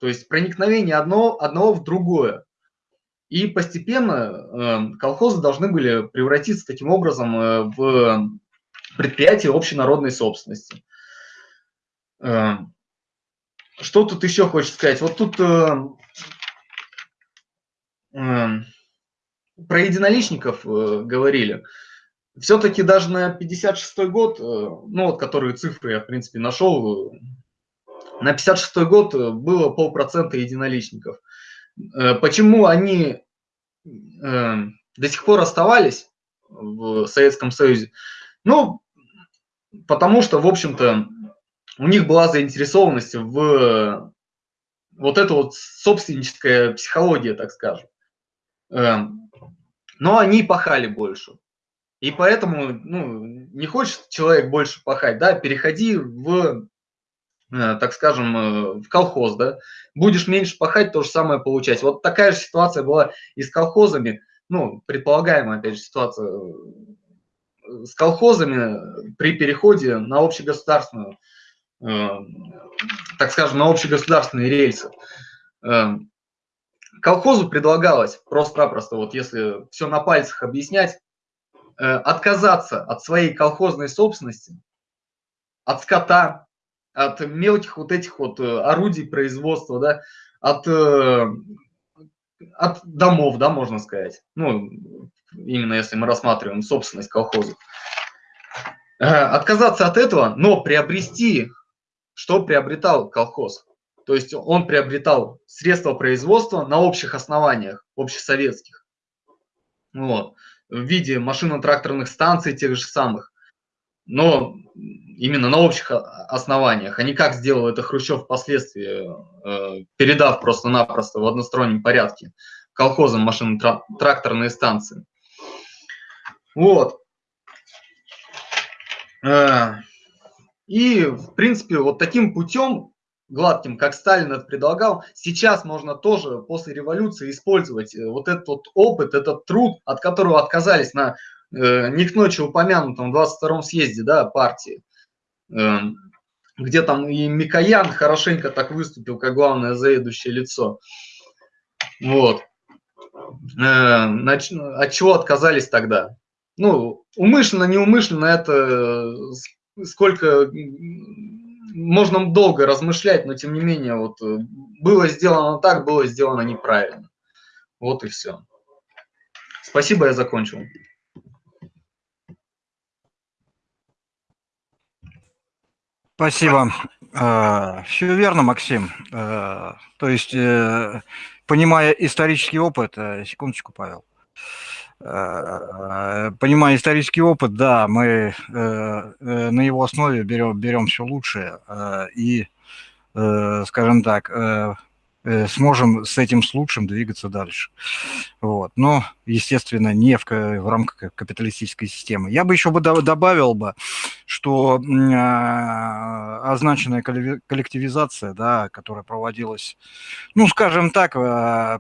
То есть проникновение одного, одного в другое. И постепенно э, колхозы должны были превратиться таким образом э, в предприятие общенародной собственности. Эм, что тут еще хочешь сказать? Вот тут э, э, про единоличников э, говорили. Все-таки даже на 56 год, ну вот которые цифры я в принципе нашел, на 56 год было полпроцента единоличников. Э, почему они э, до сих пор оставались в Советском Союзе? Ну, потому что, в общем-то, у них была заинтересованность в вот эта вот собственническая психология, так скажем. Но они пахали больше. И поэтому, ну, не хочет человек больше пахать, да, переходи в, э, так скажем, э, в колхоз, да, будешь меньше пахать, то же самое получать. Вот такая же ситуация была и с колхозами, ну, предполагаемая, опять же, ситуация э, с колхозами при переходе на общегосударственную так скажем, на общегосударственные рельсы. Колхозу предлагалось просто-напросто, вот если все на пальцах объяснять, отказаться от своей колхозной собственности, от скота, от мелких вот этих вот орудий производства, да, от, от домов, да, можно сказать. Ну, именно если мы рассматриваем собственность колхоза. Отказаться от этого, но приобрести, что приобретал колхоз. То есть он приобретал средства производства на общих основаниях, общесоветских. Вот, в виде машино-тракторных станций тех же самых. Но именно на общих основаниях, а не как сделал это Хрущев впоследствии, э, передав просто-напросто в одностороннем порядке колхозам машино-тракторные станции. Вот. Э, и, в принципе, вот таким путем гладким, как Сталин это предлагал, сейчас можно тоже после революции использовать э, вот этот вот опыт, этот труд, от которого отказались на не к ночи упомянутом 22-м съезде да, партии, э, где там и Микоян хорошенько так выступил, как главное заедущее лицо. Вот. Э. От чего отказались тогда? Ну, умышленно, неумышленно это сколько можно долго размышлять, но тем не менее, вот э, было сделано так, было сделано неправильно. Вот и все. Спасибо, я закончил. Спасибо. Э, все верно, Максим. Э, то есть, понимая исторический опыт, секундочку, Павел, понимая исторический опыт, да, мы э, э, на его основе берем, берем все лучшее э, и, скажем так, сможем с этим с лучшим двигаться дальше. Вот. Но, естественно, не в, в рамках капиталистической системы. Я бы еще бы добавил бы, что а, означенная коллективизация, да, которая проводилась, ну, скажем так, Э,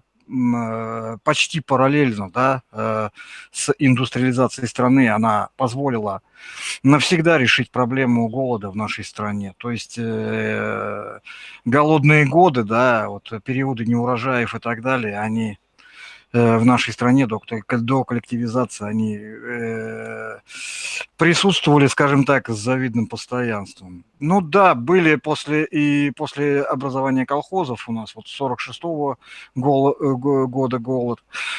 почти параллельно да, э, с индустриализацией страны, она позволила навсегда решить проблему голода в нашей стране. То есть э, голодные годы, да, вот периоды неурожаев и так далее, они Э, в нашей стране до, до коллективизации, они э, присутствовали, скажем так, с завидным постоянством. Ну да, были после и после образования колхозов у нас вот 46-го гол, э, года голод.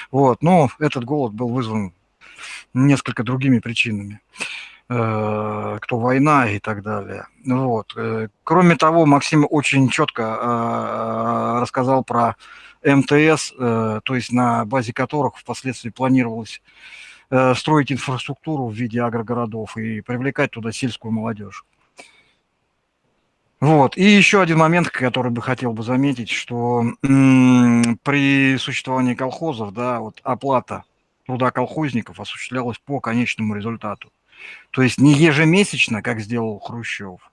Вот, но этот голод был вызван несколько другими причинами кто война и так далее. Вот. Кроме того, Максим очень четко рассказал про МТС, э, то есть на базе которых впоследствии планировалось э, строить инфраструктуру в виде агрогородов и привлекать туда сельскую молодежь. Вот. И еще один момент, который бы хотел бы заметить, что при существовании колхозов, да, вот оплата труда колхозников осуществлялась по конечному результату. То есть не ежемесячно, как сделал Хрущев,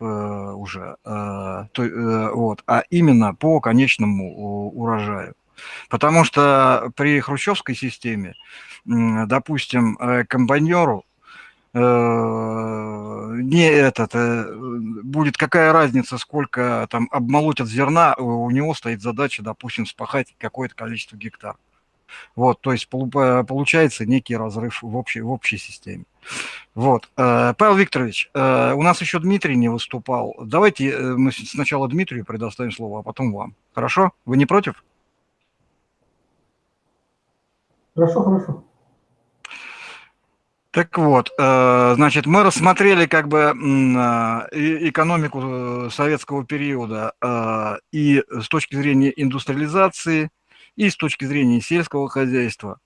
уже, э, то, э, вот, а именно по конечному урожаю. Потому что при хрущевской системе, допустим, комбайнеру не этот, будет какая разница, сколько там обмолотят зерна, у него стоит задача, допустим, спахать какое-то количество гектар. Вот, то есть получается некий разрыв в общей, в общей системе. Вот. Э, Павел Викторович, э, у нас еще Дмитрий не выступал. Давайте э, мы сначала Дмитрию предоставим слово, а потом вам. Хорошо? Вы не против? Хорошо, хорошо. Так вот, значит, мы рассмотрели как бы экономику советского периода и с точки зрения индустриализации, и с точки зрения сельского хозяйства,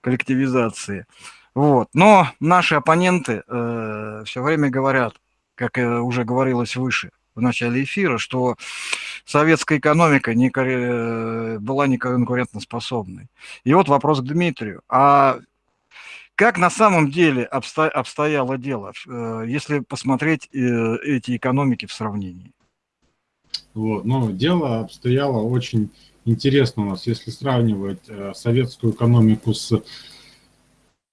коллективизации. Вот. Но наши оппоненты э, все время говорят, как уже говорилось выше в начале эфира, что советская экономика не, э, была не конкурентоспособной. И вот вопрос к Дмитрию. А как на самом деле обсто, обстояло дело, э, если посмотреть э, эти экономики в сравнении? Вот, ну, дело обстояло очень интересно у нас, если сравнивать э, советскую экономику с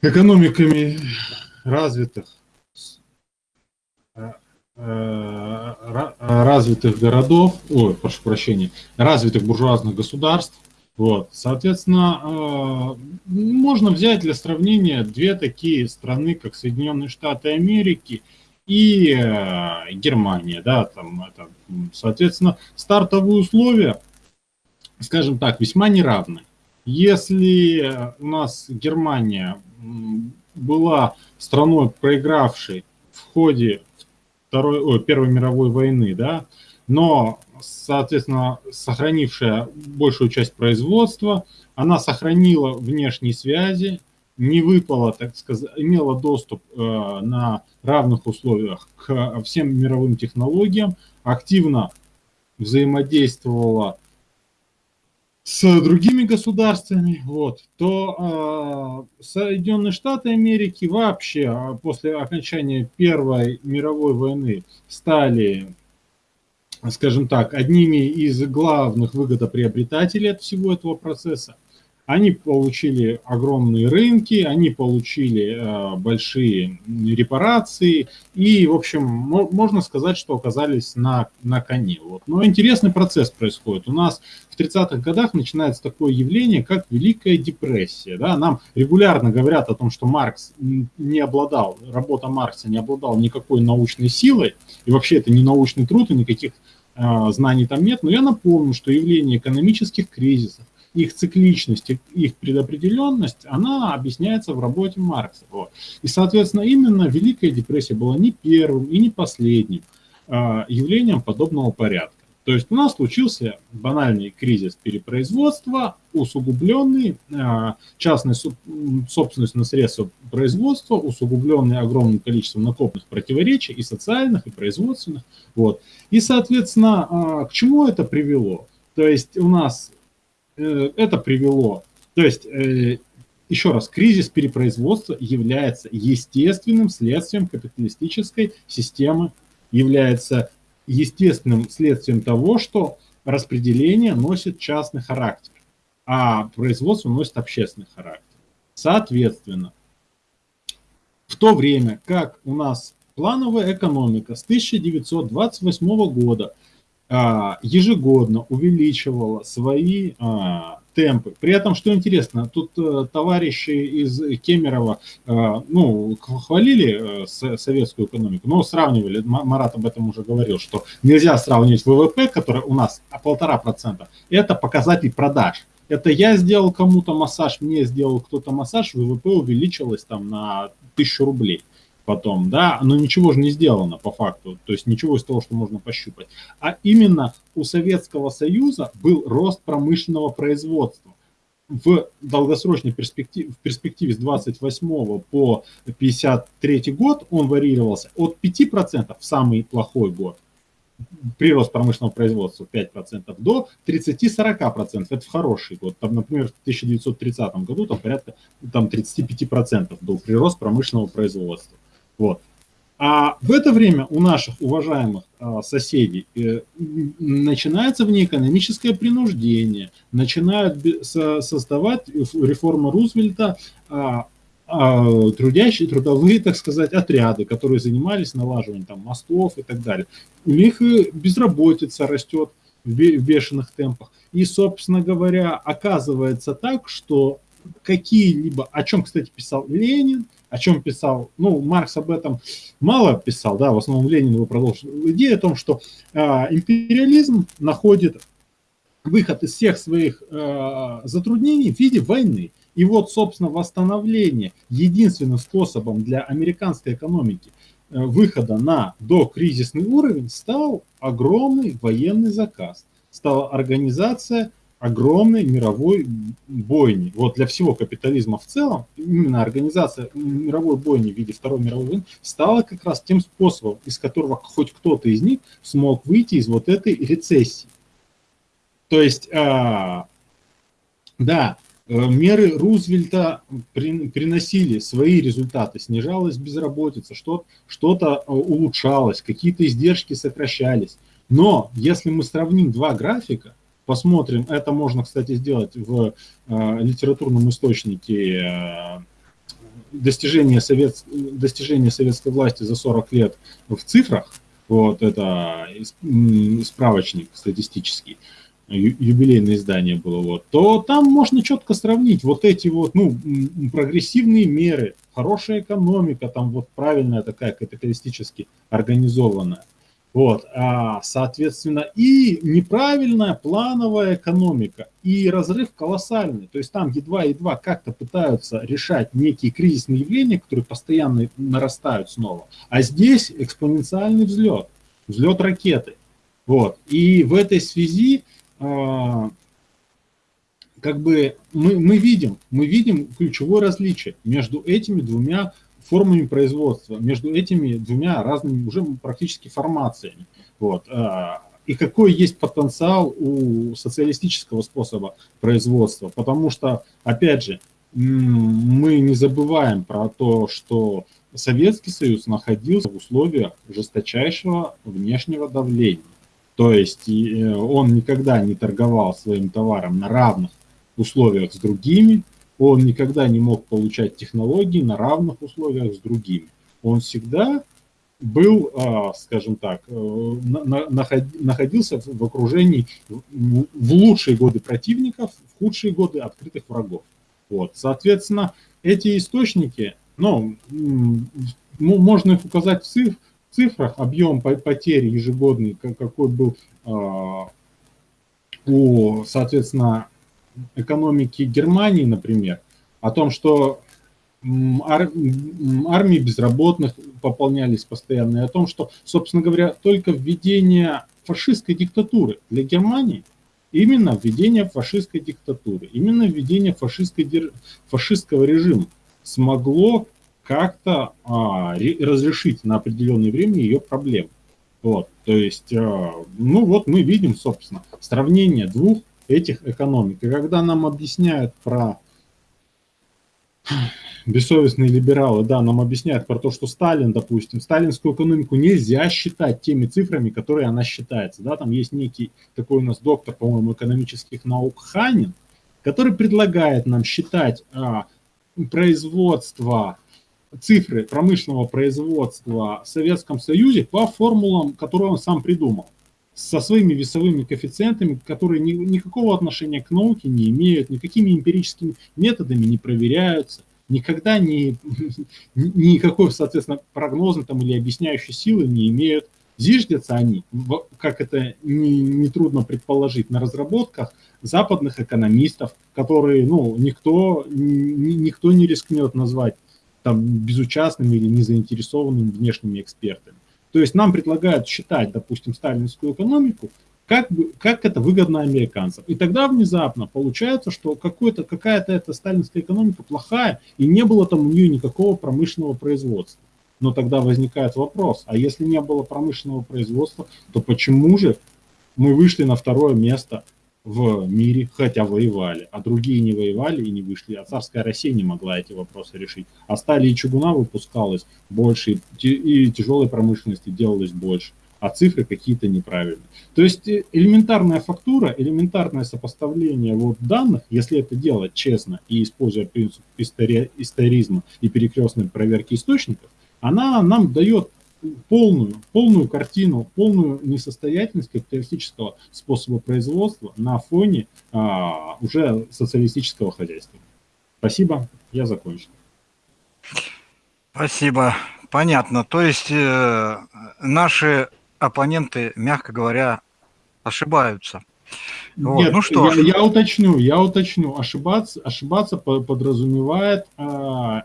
экономиками развитых, э, э, развитых городов, ой, прошу прощения, развитых буржуазных государств. Вот, соответственно, э, можно взять для сравнения две такие страны, как Соединенные Штаты Америки и Германия, да, там это, соответственно, стартовые условия, скажем так, весьма неравны. Если у нас Германия была страной, проигравшей в ходе Второй, ой, Первой мировой войны, да, но, соответственно, сохранившая большую часть производства, она сохранила внешние связи, не выпала, так сказать, имела доступ э, на равных условиях к всем мировым технологиям, активно взаимодействовала с другими государствами, вот, то э, Соединенные Штаты Америки вообще а, после окончания Первой мировой войны стали, скажем так, одними из главных выгодоприобретателей от всего этого процесса. Они получили огромные рынки, они получили э, большие репарации и, в общем, можно сказать, что оказались на, на коне. Вот. Но интересный процесс происходит. У нас в 30-х годах начинается такое явление, как Великая депрессия. Да? Нам регулярно говорят о том, что Маркс не обладал, работа Маркса не обладала никакой научной силой, и вообще это не научный труд, и никаких э, знаний там нет. Но я напомню, что явление экономических кризисов, их цикличность, их предопределенность, она объясняется в работе Маркса. Вот. И, соответственно, именно Великая депрессия была не первым и не последним а, явлением подобного порядка. То есть у нас случился банальный кризис перепроизводства, усугубленный а, частной собственностью на средства производства, усугубленный огромным количеством накопленных противоречий и социальных, и производственных. Вот. И, соответственно, а, к чему это привело? То есть у нас Э, это привело. То есть, э, еще раз, кризис перепроизводства является естественным следствием капиталистической системы, является естественным следствием того, что распределение носит частный характер, а производство носит общественный характер. Соответственно, в то время как у нас плановая экономика с 1928 года ежегодно увеличивала свои а, темпы. При этом, что интересно, тут э, товарищи из Кемерово, э, ну, хвалили э, советскую экономику, но сравнивали, Марат об этом уже говорил, что нельзя сравнивать ВВП, который у нас полтора процента, это показатель продаж. Это я сделал кому-то массаж, мне сделал кто-то массаж, ВВП увеличилось там на тысячу рублей потом, да, но ничего же не сделано по факту, то есть ничего из того, что можно пощупать. А именно у Советского Союза был рост промышленного производства. В долгосрочной перспективе, в перспективе с 28 по 53 год он варьировался от 5% в самый плохой год, прирост промышленного производства 5% до 30-40%. Это в хороший год. Там, например, в 1930 году там порядка там 35% был прирост промышленного производства. Вот. А в это время у наших уважаемых а, соседей э, начинается внеэкономическое принуждение, начинают со, создавать реформа Рузвельта а, а, трудящие, трудовые, так сказать, отряды, которые занимались налаживанием там, мостов и так далее. У них безработица растет в бешеных темпах. И, собственно говоря, оказывается так, что какие-либо, о чем, кстати, писал Ленин, о чем писал, ну, Маркс об этом мало писал, да, в основном Ленин его продолжил. Идея о том, что э, империализм находит выход из всех своих э, затруднений в виде войны. И вот, собственно, восстановление единственным способом для американской экономики э, выхода на докризисный уровень стал огромный военный заказ, стала организация огромной мировой бойни. Вот для всего капитализма в целом, именно организация мировой бойни в виде Второй мировой войны стала как раз тем способом, из которого хоть кто-то из них смог выйти из вот этой рецессии. То есть, а, да, э, меры Рузвельта при, приносили свои результаты, снижалась безработица, что-то что, -то, э, улучшалось, какие-то издержки сокращались. Но если мы сравним два графика, посмотрим. Это можно, кстати, сделать в э, литературном источнике э, достижения, совет, достижения советской власти за 40 лет в цифрах. Вот это справочник статистический юбилейное издание было, вот, то там можно четко сравнить вот эти вот, ну, прогрессивные меры, хорошая экономика, там вот правильная такая капиталистически организованная. Вот, а, соответственно, и неправильная плановая экономика, и разрыв колоссальный. То есть там едва-едва как-то пытаются решать некие кризисные явления, которые постоянно нарастают снова. А здесь экспоненциальный взлет, взлет ракеты. Вот. И в этой связи а, как бы мы, мы видим, мы видим ключевое различие между этими двумя формами производства, между этими двумя разными уже практически формациями. Вот. А, и какой есть потенциал у социалистического способа производства. Потому что, опять же, мы не забываем про то, что Советский Союз находился в условиях жесточайшего внешнего давления. То есть э, он никогда не торговал своим товаром на равных условиях с другими, он никогда не мог получать технологии на равных условиях с другими. Он всегда был, а, скажем так, э, находился в окружении в лучшие годы противников, в худшие годы открытых врагов. Вот. Соответственно, эти источники, ну, можно их указать в цифрах, объем потерь ежегодный, какой был а, у, соответственно, экономики Германии, например, о том, что ар, армии безработных пополнялись постоянно, и о том, что, собственно говоря, только введение фашистской диктатуры для Германии, именно введение фашистской диктатуры, именно введение фашистской, фашистского режима смогло как-то а, разрешить на определенное время ее проблемы. Вот, то есть, а, ну вот мы видим, собственно, сравнение двух этих экономик. И когда нам объясняют про бессовестные либералы, да, нам объясняют про то, что Сталин, допустим, сталинскую экономику нельзя считать теми цифрами, которые она считается. Да, там есть некий такой у нас доктор, по-моему, экономических наук Ханин, который предлагает нам считать а, производство цифры промышленного производства в Советском Союзе по формулам, которые он сам придумал, со своими весовыми коэффициентами, которые ни, никакого отношения к науке не имеют, никакими эмпирическими методами не проверяются, никогда не, никакой, соответственно, прогнозной там, или объясняющей силы не имеют. Зиждятся они, как это нетрудно не предположить, на разработках западных экономистов, которые ну, никто, никто не рискнет назвать там, безучастными или незаинтересованными внешними экспертами. То есть нам предлагают считать, допустим, сталинскую экономику, как, как это выгодно американцам. И тогда внезапно получается, что какая-то эта сталинская экономика плохая, и не было там у нее никакого промышленного производства. Но тогда возникает вопрос, а если не было промышленного производства, то почему же мы вышли на второе место в мире, хотя воевали, а другие не воевали и не вышли, а царская Россия не могла эти вопросы решить. А стали и чугуна выпускалось больше, и тяжелой промышленности делалось больше, а цифры какие-то неправильные. То есть э, элементарная фактура, элементарное сопоставление вот данных, если это делать честно и используя принцип истори историзма и перекрестной проверки источников, она нам дает полную, полную картину, полную несостоятельность капиталистического способа производства на фоне а, уже социалистического хозяйства. Спасибо, я закончил. Спасибо, понятно. То есть э, наши оппоненты, мягко говоря, ошибаются. Вот. Нет, ну что я, я уточню, я уточню. Ошибаться, ошибаться подразумевает а,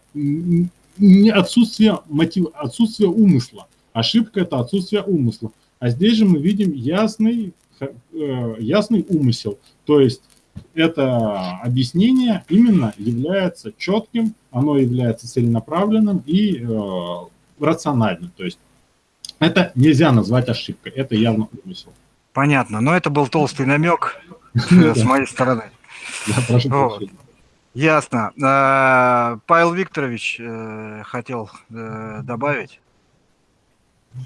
не отсутствие, мотива, отсутствие умысла. Ошибка – это отсутствие умысла. А здесь же мы видим ясный, э, ясный умысел. То есть это объяснение именно является четким, оно является целенаправленным и э, рациональным. То есть это нельзя назвать ошибкой, это явно умысел. Понятно, но это был толстый намек с моей стороны. Ясно. А, Павел Викторович э, хотел э, добавить.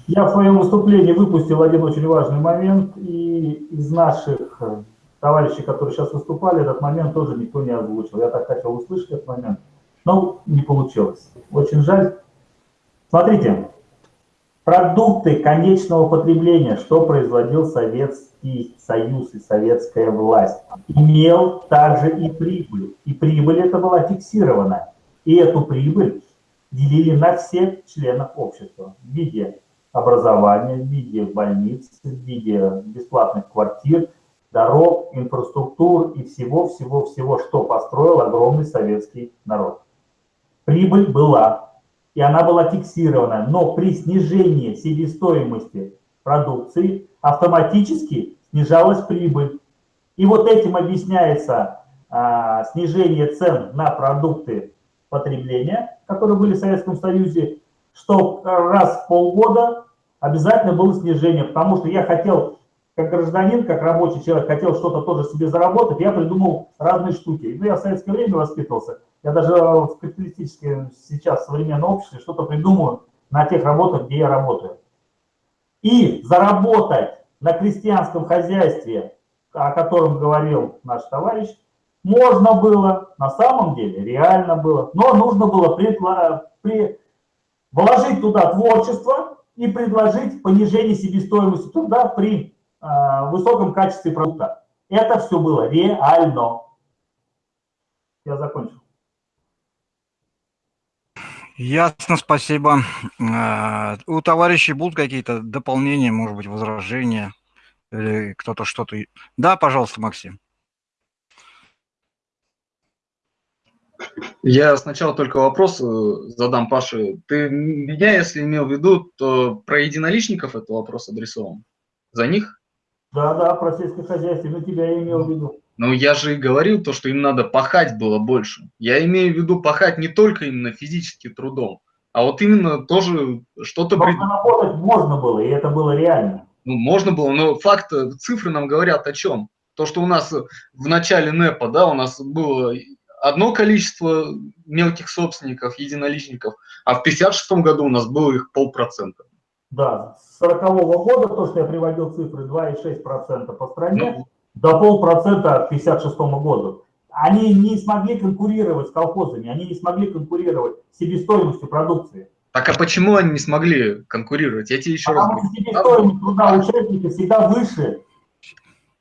Я в своем выступлении выпустил один очень важный момент, и из наших э, товарищей, которые сейчас выступали, этот момент тоже никто не озвучил. Я так хотел услышать этот момент, но не получилось. Очень жаль. Смотрите, Продукты конечного потребления, что производил Советский Союз и советская власть, имел также и прибыль. И прибыль эта была фиксирована. И эту прибыль делили на всех членов общества в виде образования, в виде больниц, в виде бесплатных квартир, дорог, инфраструктур и всего-всего-всего, что построил огромный советский народ. Прибыль была, и она была фиксирована, но при снижении себестоимости продукции автоматически снижалась прибыль. И вот этим объясняется а, снижение цен на продукты потребления, которые были в Советском Союзе, что раз в полгода обязательно было снижение, потому что я хотел, как гражданин, как рабочий человек, хотел что-то тоже себе заработать, я придумал разные штуки. Ну, я в советское время воспитывался, я даже в капиталистическом сейчас современном обществе что-то придумаю на тех работах, где я работаю. И заработать на крестьянском хозяйстве, о котором говорил наш товарищ, можно было, на самом деле, реально было, но нужно было при, при, вложить туда творчество и предложить понижение себестоимости труда при э, высоком качестве продукта. Это все было реально. Я закончил. Ясно, спасибо. Э, у товарищей будут какие-то дополнения, может быть, возражения? Или кто-то что-то... Да, пожалуйста, Максим. Я сначала только вопрос э, задам Паше. Ты меня, если имел в виду, то про единоличников это вопрос адресован? За них? Да, да, про сельское хозяйство, но тебя я имел в виду. Ну, я же и говорил то, что им надо пахать было больше. Я имею в виду пахать не только именно физическим трудом, а вот именно тоже что-то... Пред... Работать можно было, и это было реально. Ну, можно было, но факт, цифры нам говорят о чем? То, что у нас в начале НЭПа, да, у нас было одно количество мелких собственников, единоличников, а в 1956 году у нас было их полпроцента. Да, с 40 -го года, то, что я приводил цифры, 2,6% по стране, ну, до полпроцента к 1956 году. Они не смогли конкурировать с колхозами, они не смогли конкурировать с себестоимостью продукции. Так а почему они не смогли конкурировать? Я тебе еще Потому раз говорю. Себестоимость труда участника всегда выше,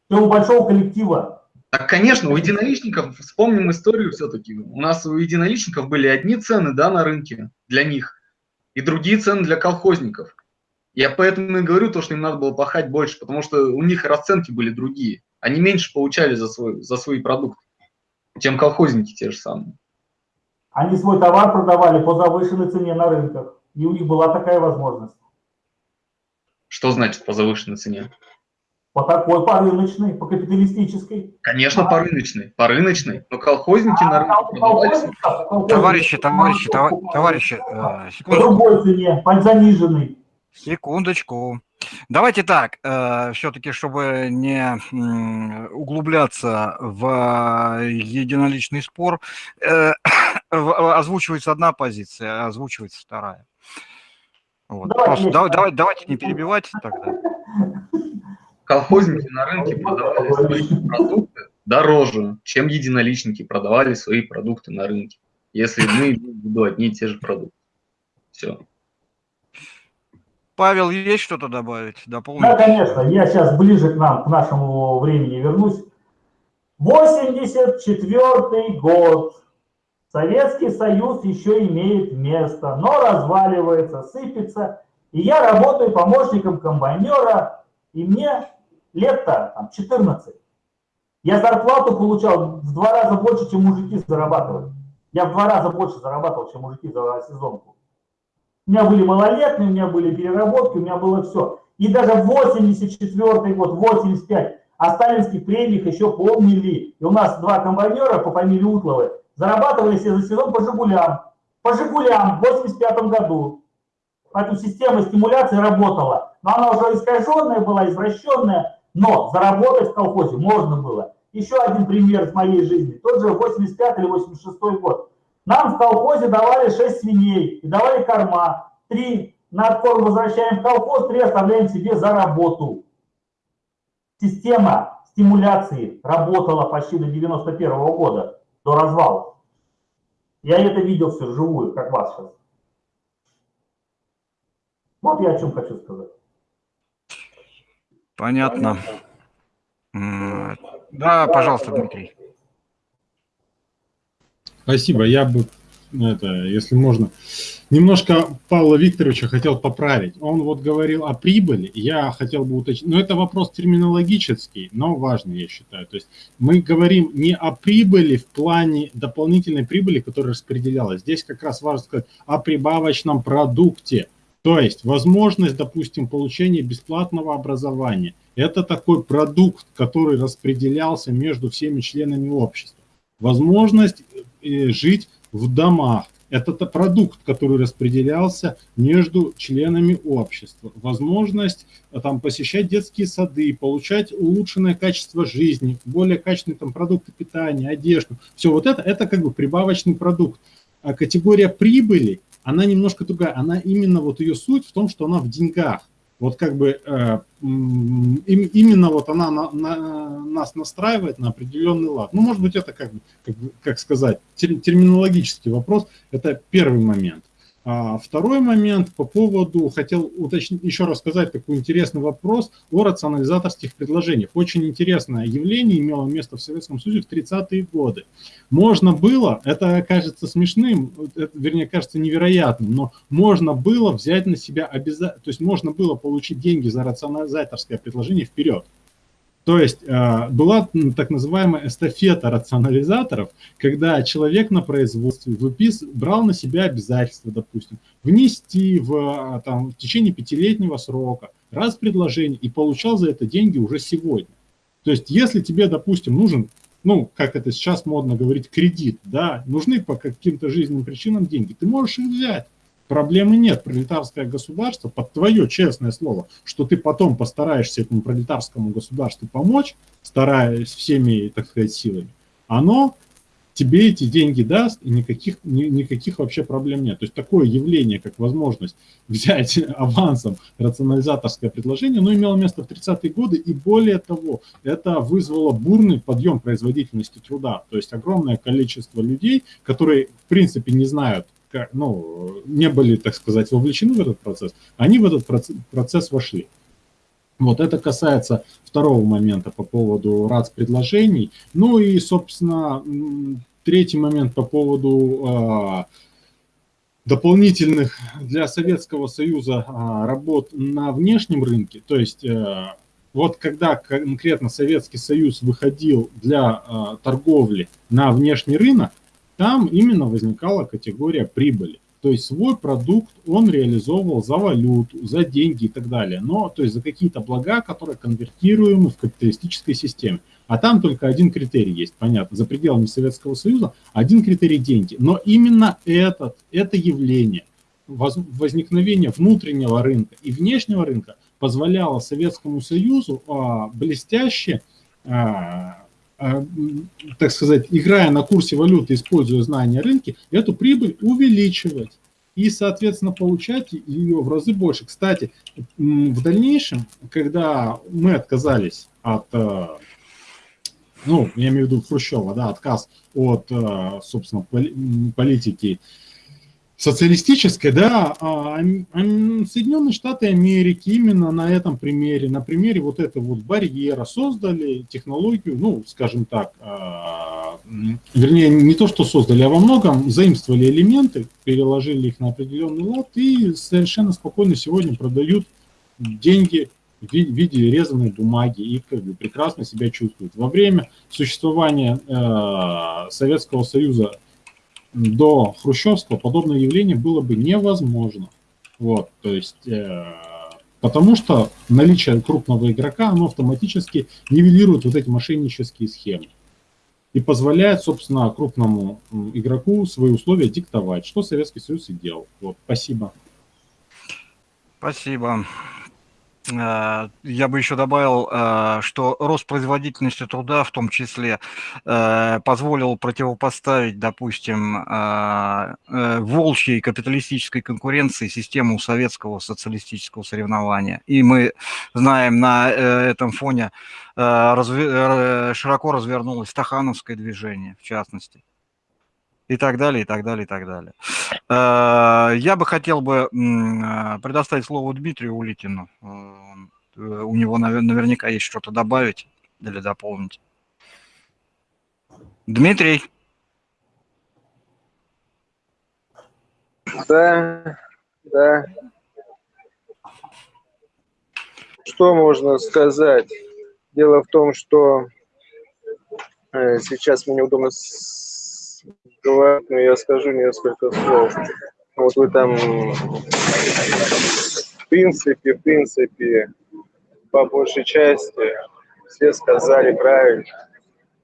чем у большого коллектива. Так, конечно, у единоличников, вспомним историю все-таки, у нас у единоличников были одни цены да, на рынке для них, и другие цены для колхозников. Я поэтому и говорю то, что им надо было пахать больше, потому что у них расценки были другие. Они меньше получали за, свой, за свои продукты, чем колхозники те же самые. Они свой товар продавали по завышенной цене на рынках, и у них была такая возможность. Что значит по завышенной цене? По такой, по рыночной, по капиталистической. Конечно, по рыночной, по рыночной. Но колхозники а, на рынке продавались. Товарищи, товарищи, товарищи, э, секундочку. По другой цене, по заниженной. Секундочку. Давайте так, э, все-таки, чтобы не углубляться в единоличный спор, э, озвучивается одна позиция, озвучивается вторая. Вот. Давайте, давай, давай, давайте не перебивать тогда колхозники на рынке продавали свои продукты дороже, чем единоличники продавали свои продукты на рынке. Если мы имеем в виду одни и те же продукты. Все. Павел, есть что-то добавить? Дополнить? Да, конечно. Я сейчас ближе к нам, к нашему времени вернусь. 84 год. Советский Союз еще имеет место, но разваливается, сыпется. И я работаю помощником комбайнера, и мне лет-то там 14. Я зарплату получал в два раза больше, чем мужики зарабатывали. Я в два раза больше зарабатывал, чем мужики за сезонку. У меня были малолетние, у меня были переработки, у меня было все. И даже 84 год, 85, о сталинских премиях еще помнили. И у нас два комбайнера по фамилии Утловы зарабатывали себе за сезон по «Жигулям». По «Жигулям» в 85 году. Поэтому система стимуляции работала. Но она уже искаженная была, извращенная. Но заработать в колхозе можно было. Еще один пример из моей жизни. Тот же 85 или 86 год. Нам в колхозе давали 6 свиней и давали корма. Три на откорм возвращаем в колхоз, три оставляем себе за работу. Система стимуляции работала почти до 91 -го года, до развала. Я это видел все вживую, как вас сейчас. Вот я о чем хочу сказать. Понятно. Да, пожалуйста, Дмитрий. Спасибо. Я бы, это, если можно, немножко Павла Викторовича хотел поправить. Он вот говорил о прибыли, я хотел бы уточнить, но это вопрос терминологический, но важный, я считаю. То есть мы говорим не о прибыли в плане дополнительной прибыли, которая распределялась. Здесь как раз важно сказать о прибавочном продукте. То есть возможность, допустим, получения бесплатного образования. Это такой продукт, который распределялся между всеми членами общества. Возможность жить в домах. Это продукт, который распределялся между членами общества. Возможность э, там, посещать детские сады, получать улучшенное качество жизни, более качественные там, продукты питания, одежду. Все вот это, это как бы прибавочный продукт. А категория прибыли, она немножко другая. Она именно вот ее суть в том, что она в деньгах вот как бы э, именно вот она на, на, нас настраивает на определенный лад. Ну, может быть, это как, как, как сказать, терминологический вопрос, это первый момент. А второй момент по поводу, хотел уточнить, еще раз сказать такой интересный вопрос о рационализаторских предложениях. Очень интересное явление имело место в Советском Союзе в 30-е годы. Можно было, это кажется смешным, это, вернее, кажется невероятным, но можно было взять на себя обязательно, то есть можно было получить деньги за рационализаторское предложение вперед. То есть э, была так называемая эстафета рационализаторов, когда человек на производстве выпис, брал на себя обязательства, допустим, внести в, э, там, в течение пятилетнего срока раз предложение и получал за это деньги уже сегодня. То есть если тебе, допустим, нужен, ну, как это сейчас модно говорить, кредит, да, нужны по каким-то жизненным причинам деньги, ты можешь их взять Проблемы нет. Пролетарское государство, под твое честное слово, что ты потом постараешься этому пролетарскому государству помочь, стараясь всеми, так сказать, силами, оно тебе эти деньги даст, и никаких, ни, никаких вообще проблем нет. То есть такое явление, как возможность взять авансом рационализаторское предложение, оно имело место в 30-е годы, и более того, это вызвало бурный подъем производительности труда. То есть огромное количество людей, которые, в принципе, не знают, ну, не были, так сказать, вовлечены в этот процесс, они в этот процесс вошли. Вот это касается второго момента по поводу РАЦ-предложений. Ну и, собственно, третий момент по поводу э, дополнительных для Советского Союза э, работ на внешнем рынке. То есть э, вот когда конкретно Советский Союз выходил для э, торговли на внешний рынок, там именно возникала категория прибыли. То есть свой продукт он реализовывал за валюту, за деньги и так далее. Но, то есть за какие-то блага, которые конвертируемы в капиталистической системе. А там только один критерий есть, понятно, за пределами Советского Союза один критерий – деньги. Но именно этот, это явление, возникновение внутреннего рынка и внешнего рынка позволяло Советскому Союзу а, блестяще а, так сказать, играя на курсе валюты, используя знания рынки, эту прибыль увеличивать и, соответственно, получать ее в разы больше. Кстати, в дальнейшем, когда мы отказались от, э, ну, я имею в виду Хрущева, да, отказ от, э, собственно, политики социалистической, да, а, Соединенные Штаты Америки именно на этом примере, на примере вот этого вот барьера создали технологию, ну, скажем так, а, вернее, не то, что создали, а во многом заимствовали элементы, переложили их на определенный лад и совершенно спокойно сегодня продают деньги в виде резаной бумаги и как бы прекрасно себя чувствуют. Во время существования э, Советского Союза до хрущевского подобное явление было бы невозможно. Вот, то есть, э, потому что наличие крупного игрока, оно автоматически нивелирует вот эти мошеннические схемы и позволяет, собственно, крупному игроку свои условия диктовать, что Советский Союз и делал. Вот, спасибо. Спасибо. Э, я бы еще добавил, э, что рост производительности труда в том числе э, позволил противопоставить, допустим, волчьей капиталистической конкуренции систему советского социалистического соревнования. И мы знаем, на этом фоне широко развернулось стахановское движение, в частности. И так далее, и так далее, и так далее. Э, я бы хотел бы э, предоставить слово Дмитрию Улитину. Э, у него наверняка есть что-то добавить или дополнить. Дмитрий. Да, да. Что можно сказать? Дело в том, что сейчас мне неудобно говорить, но я скажу несколько слов. Вот вы там, в принципе, в принципе, по большей части все сказали правильно,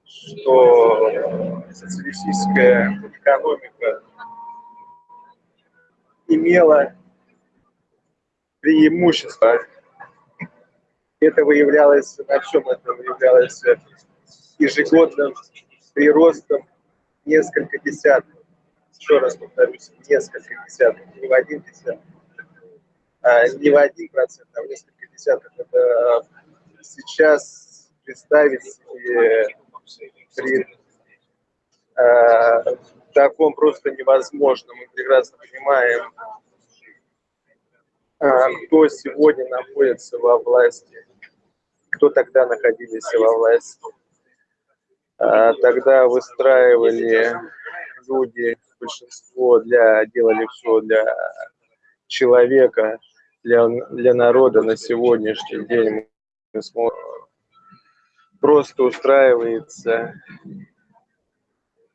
что социалистическая экономика имела преимущество. Это выявлялось, на чем это выявлялось ежегодным приростом несколько десятков. Еще раз повторюсь, несколько десятков, не в один десяток, а не в один процент, а в несколько десятков. Это сейчас представить при э, таком просто невозможно. Мы прекрасно понимаем, э, кто сегодня находится во власти, кто тогда находились во власти. А, тогда выстраивали люди, большинство для, делали все для человека, для, для народа на сегодняшний день мы просто устраивается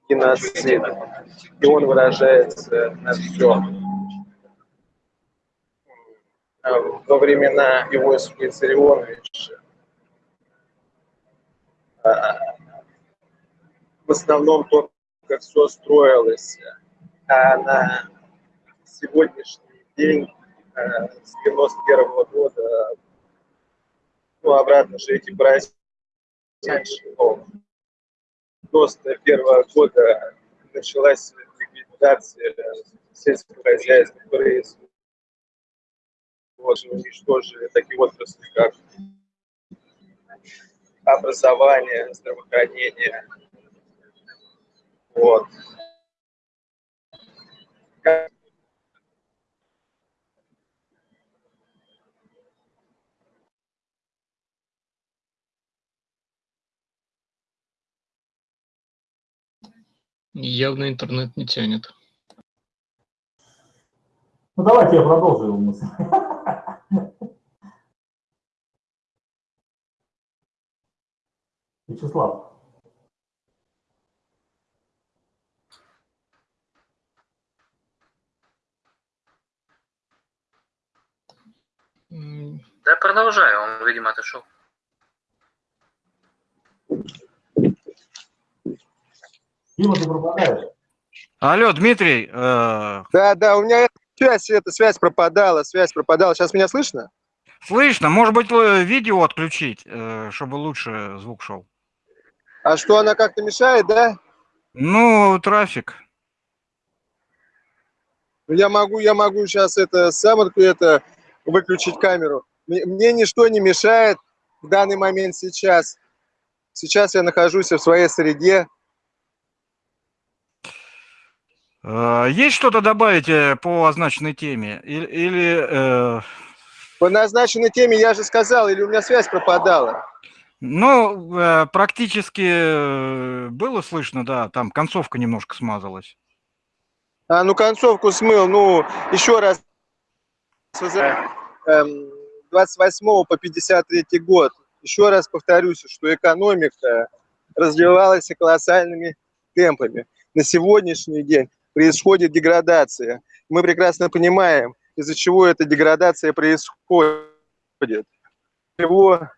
геноцид, и он выражается на всем. А во времена Иосифа Виссарионовича основном то, как все строилось, а на сегодняшний день, э, с 91 -го года, ну, обратно же эти братья, ну, 91 -го года началась ликвидация сельского хозяйства, производства, уничтожили такие отрасли, как образование, здравоохранение, вот. Явно интернет не тянет. Ну давайте я продолжу его мысль. Вячеслав. Да, продолжаю, он, видимо, отошел. Дима, ты пропадаешь. Алло, Дмитрий. Э... Да, да, у меня связь, эта связь пропадала, связь пропадала. Сейчас меня слышно? Слышно. Может быть, видео отключить, э, чтобы лучше звук шел. А что, она как-то мешает, да? Ну, трафик. Я могу, я могу сейчас это сам это выключить камеру. Мне ничто не мешает в данный момент сейчас. Сейчас я нахожусь в своей среде. А, есть что-то добавить э, по означенной теме? Или... или э... По назначенной теме я же сказал, или у меня связь пропадала? Ну, э, практически э, было слышно, да, там концовка немножко смазалась. А, ну концовку смыл, ну, еще раз 28 эм, по 53 год. Еще раз повторюсь, что экономика развивалась колоссальными темпами. На сегодняшний день происходит деградация. Мы прекрасно понимаем, из-за чего эта деградация происходит. Чего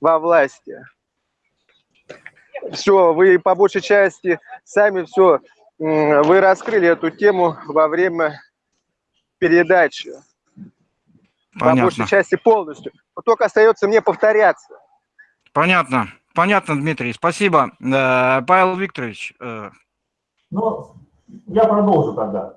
во власти. Все, вы по большей части сами все вы раскрыли эту тему во время передачи. Понятно. По большей части полностью. Но только остается мне повторяться. Понятно. Понятно, Дмитрий. Спасибо. Э, Павел Викторович. Э. Ну, я продолжу тогда.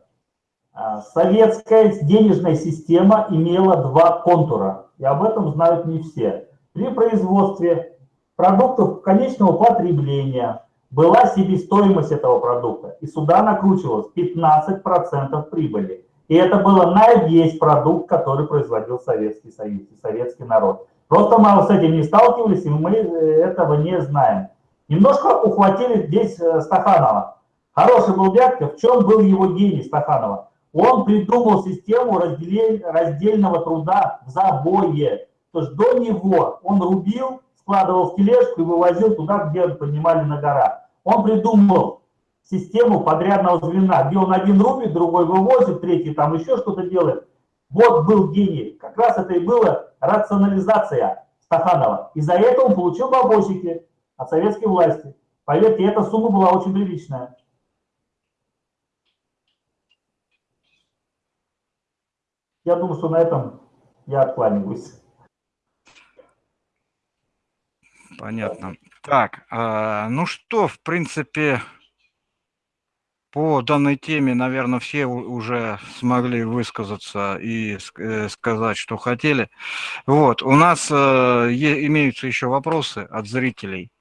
А, советская денежная система имела два контура, и об этом знают не все. При производстве продуктов конечного потребления была себестоимость этого продукта, и сюда накручивалось 15% прибыли. И это было на весь продукт, который производил Советский Союз и советский народ. Просто мы с этим не сталкивались, и мы этого не знаем. Немножко ухватили здесь э, Стаханова. Хороший был дядька, в чем был его гений Стаханова? Он придумал систему раздельного труда в забое. То есть до него он рубил, складывал в тележку и вывозил туда, где поднимали на горах. Он придумал систему подрядного звена, где он один рубит, другой вывозит, третий там еще что-то делает. Вот был гений. Как раз это и была рационализация Стаханова. И за это он получил бабосики от советской власти. Поверьте, эта сумма была очень приличная. Я думаю, что на этом я откланиваюсь. Понятно. Так, э, ну что, в принципе, по данной теме, наверное, все уже смогли высказаться и э, сказать, что хотели. Вот, у нас э, имеются еще вопросы от зрителей.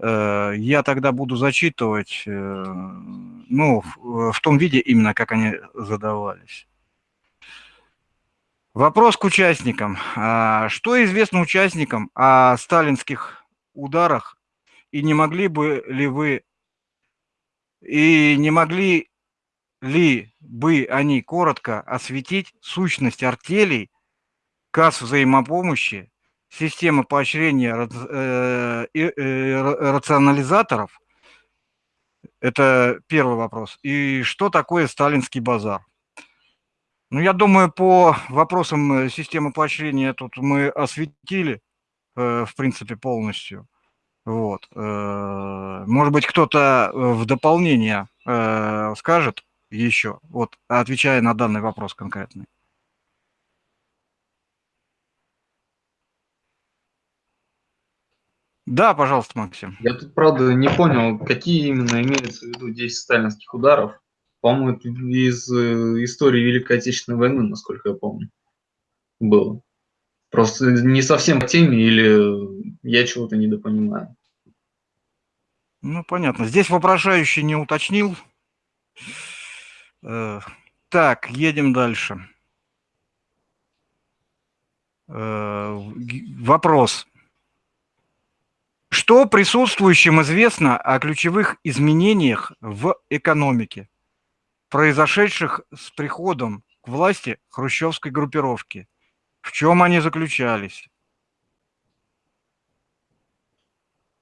Э, я тогда буду зачитывать, ну, в, в том виде именно, как они задавались. Вопрос к участникам. А, что известно участникам о сталинских ударах и не могли бы ли вы и не могли ли бы они коротко осветить сущность артелей, касс взаимопомощи, системы поощрения э, э, рационализаторов? Это первый вопрос. И что такое сталинский базар? Ну, я думаю, по вопросам э, системы поощрения тут мы осветили, в принципе, полностью. Вот. Э, может быть, кто-то э, в дополнение э, скажет еще, вот, отвечая на данный вопрос конкретный. Да, пожалуйста, Максим. Я тут, правда, не понял, какие именно имеются в виду 10 сталинских ударов. По-моему, из истории Великой Отечественной войны, насколько я помню, было. Просто не совсем по теме или я чего-то недопонимаю. Ну, понятно. Здесь вопрошающий не уточнил. Э, так, едем дальше. Э, вопрос. Что присутствующим известно о ключевых изменениях в экономике, произошедших с приходом к власти хрущевской группировки? В чем они заключались?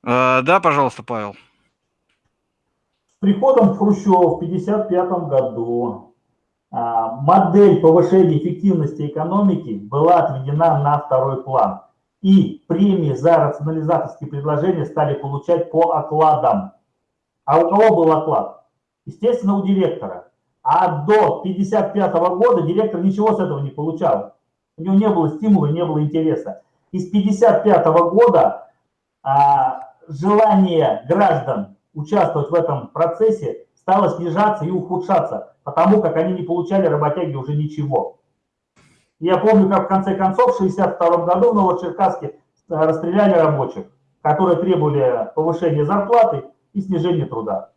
Э, да, пожалуйста, Павел. С приходом Хрущева в 1955 году а, модель повышения эффективности экономики была отведена на второй план. И премии за рационализаторские предложения стали получать по окладам. А у кого был оклад? Естественно, у директора. А до 1955 года директор ничего с этого не получал. У него не было стимула, не было интереса. И с 1955 года а, желание граждан участвовать в этом процессе стало снижаться и ухудшаться, потому как они не получали работяги уже ничего. Я помню, как в конце концов в 1962 году в Новочеркасске расстреляли рабочих, которые требовали повышения зарплаты и снижения труда.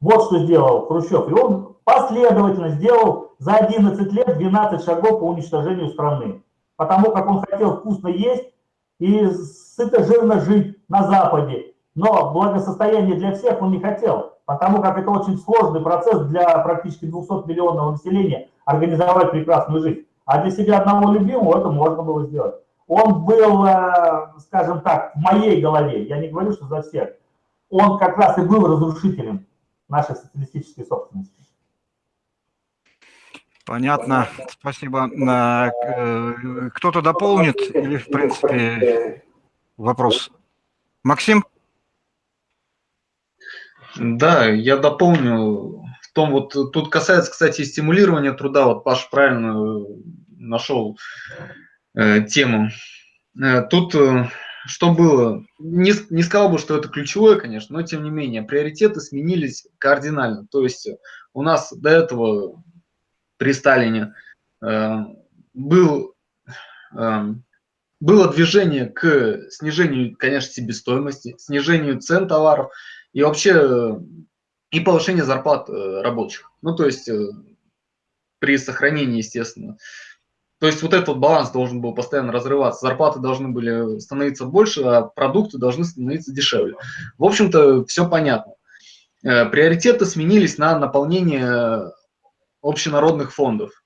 Вот что сделал Хрущев. И он последовательно сделал за 11 лет 12 шагов по уничтожению страны. Потому как он хотел вкусно есть и сыто жирно жить на Западе. Но благосостояние для всех он не хотел, потому как это очень сложный процесс для практически 200 миллионного населения организовать прекрасную жизнь. А для себя одного любимого это можно было сделать. Он был, э, скажем так, в моей голове, я не говорю, что за всех, он как раз и был разрушителем нашей социалистической собственности. Понятно, спасибо. Э, кто-то дополнит или, в принципе, вопрос? Максим? Да, я дополню. В том вот, тут касается, кстати, стимулирования труда. Вот Паш правильно нашел э, тему. Э, тут э, что было? Не, не сказал бы, что это ключевое, конечно, но тем не менее, приоритеты сменились кардинально. То есть у нас до этого при Сталине э, был, э, было движение к снижению, конечно, себестоимости, снижению цен товаров, и вообще и повышение зарплат рабочих. Ну, то есть при сохранении, естественно. То есть вот этот баланс должен был постоянно разрываться. Зарплаты должны были становиться больше, а продукты должны становиться дешевле. В общем-то, все понятно. Приоритеты сменились на наполнение общенародных фондов.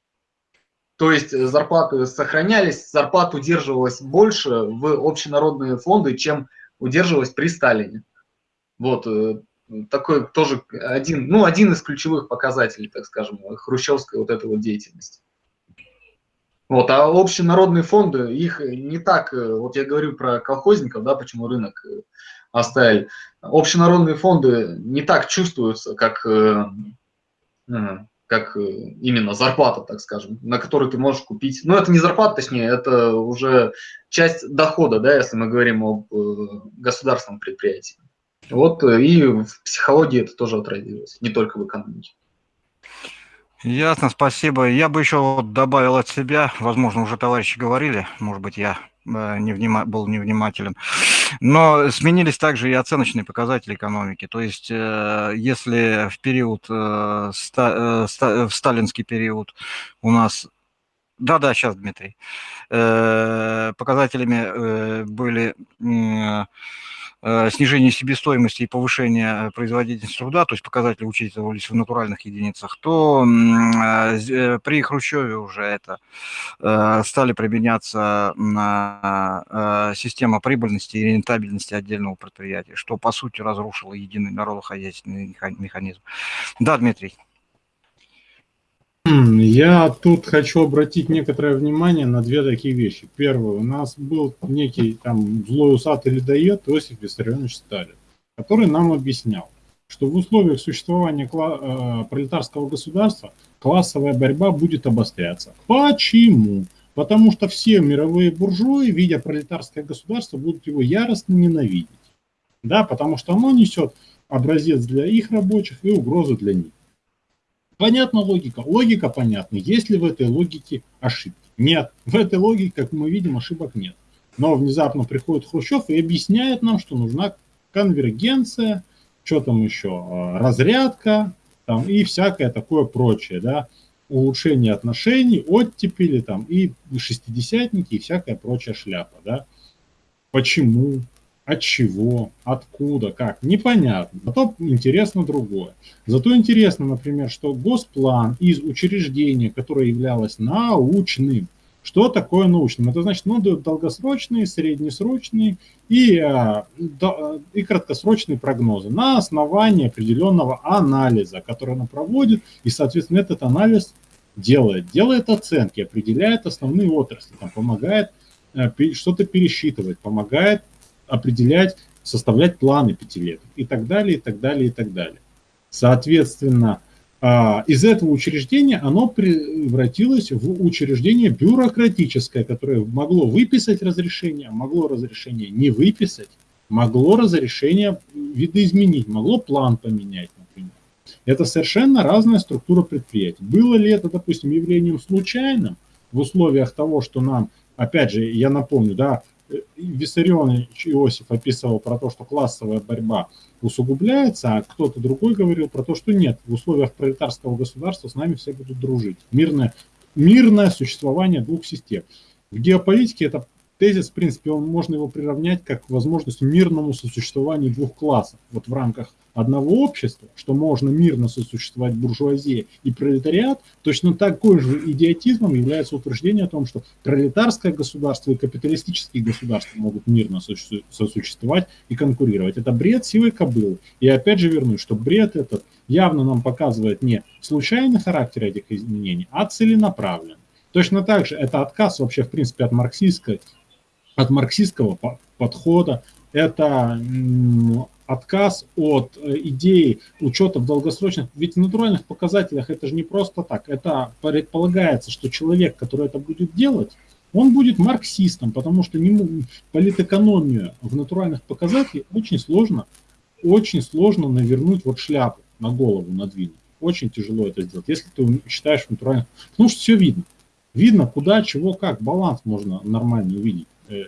То есть э, зарплаты сохранялись, зарплат удерживалось больше в общенародные фонды, чем удерживалось при Сталине. Вот э, такой тоже один, ну, один из ключевых показателей, так скажем, хрущевской вот этой вот деятельности. Вот, а общенародные фонды, их не так, э, вот я говорю про колхозников, да, почему рынок оставили. Общенародные фонды не так чувствуются, как как э, именно зарплата, так скажем, на которую ты можешь купить. Ну, это не зарплата, точнее, это уже часть дохода, да, если мы говорим об э, государственном предприятии. Вот э, и в психологии это тоже отразилось, не только в экономике. Ясно, спасибо. Я бы еще добавил от себя, возможно, уже товарищи говорили, может быть, я невнима, был невнимателен. Но сменились также и оценочные показатели экономики. То есть, э, если в период, э, э, в сталинский период у нас да-да, сейчас, Дмитрий. Показателями были Э, снижение себестоимости и повышение производительности труда, то есть показатели учитывались в натуральных единицах, то э, э, при Хрущеве уже это стали применяться система прибыльности и рентабельности отдельного предприятия, что по сути разрушило единый народохозяйственный механизм. Да, Дмитрий. Я тут хочу обратить некоторое внимание на две такие вещи. Первое, у нас был некий там злой усатый ледоед Иосиф Виссарионович Сталин, который нам объяснял, что в условиях существования э, пролетарского государства классовая борьба будет обостряться. Почему? Потому что все мировые буржуи, видя пролетарское государство, будут его яростно ненавидеть. Да, потому что оно несет образец для их рабочих и угрозу для них. Понятна логика? Логика понятна. Есть ли в этой логике ошибки? Нет. В этой логике, как мы видим, ошибок нет. Но внезапно приходит Хрущев и объясняет нам, что нужна конвергенция, что там еще, а, разрядка там, и всякое такое прочее, да, улучшение отношений, оттепели там и шестидесятники и всякая прочая шляпа, да. Почему? От чего, откуда, как, непонятно. Зато интересно другое. Зато интересно, например, что Госплан из учреждения, которое являлось научным, что такое научным? Это значит, ну, долгосрочные, среднесрочные и, а, и краткосрочные прогнозы на основании определенного анализа, который она проводит, и, соответственно, этот анализ делает. Делает оценки, определяет основные отрасли, там, помогает э, что-то пересчитывать, помогает определять, составлять планы пятилеток и так далее, и так далее, и так далее. Соответственно, а, из этого учреждения оно превратилось в учреждение бюрократическое, которое могло выписать разрешение, могло разрешение не выписать, могло разрешение видоизменить, могло план поменять, например. Это совершенно разная структура предприятий. Было ли это, допустим, явлением случайным в условиях того, что нам, опять же, я напомню, да, Виссарионович Иосиф описывал про то, что классовая борьба усугубляется, а кто-то другой говорил про то, что нет, в условиях пролетарского государства с нами все будут дружить. Мирное, мирное существование двух систем. В геополитике это тезис, в принципе, он, можно его приравнять как возможность мирному сосуществованию двух классов. Вот в рамках одного общества, что можно мирно сосуществовать буржуазия и пролетариат, точно такой же идиотизмом является утверждение о том, что пролетарское государство и капиталистические государства могут мирно сосуществовать и конкурировать. Это бред силой кобылы. И опять же вернусь, что бред этот явно нам показывает не случайный характер этих изменений, а целенаправленный. Точно так же это отказ вообще, в принципе, от марксистской от марксистского подхода, это отказ от э, идеи учета в долгосрочных, ведь в натуральных показателях это же не просто так, это предполагается, что человек, который это будет делать, он будет марксистом, потому что не, политэкономию в натуральных показателях очень сложно, очень сложно навернуть вот шляпу на голову надвинуть. Очень тяжело это сделать, если ты считаешь натуральных, потому что все видно. Видно, куда, чего, как, баланс можно нормально увидеть. Э,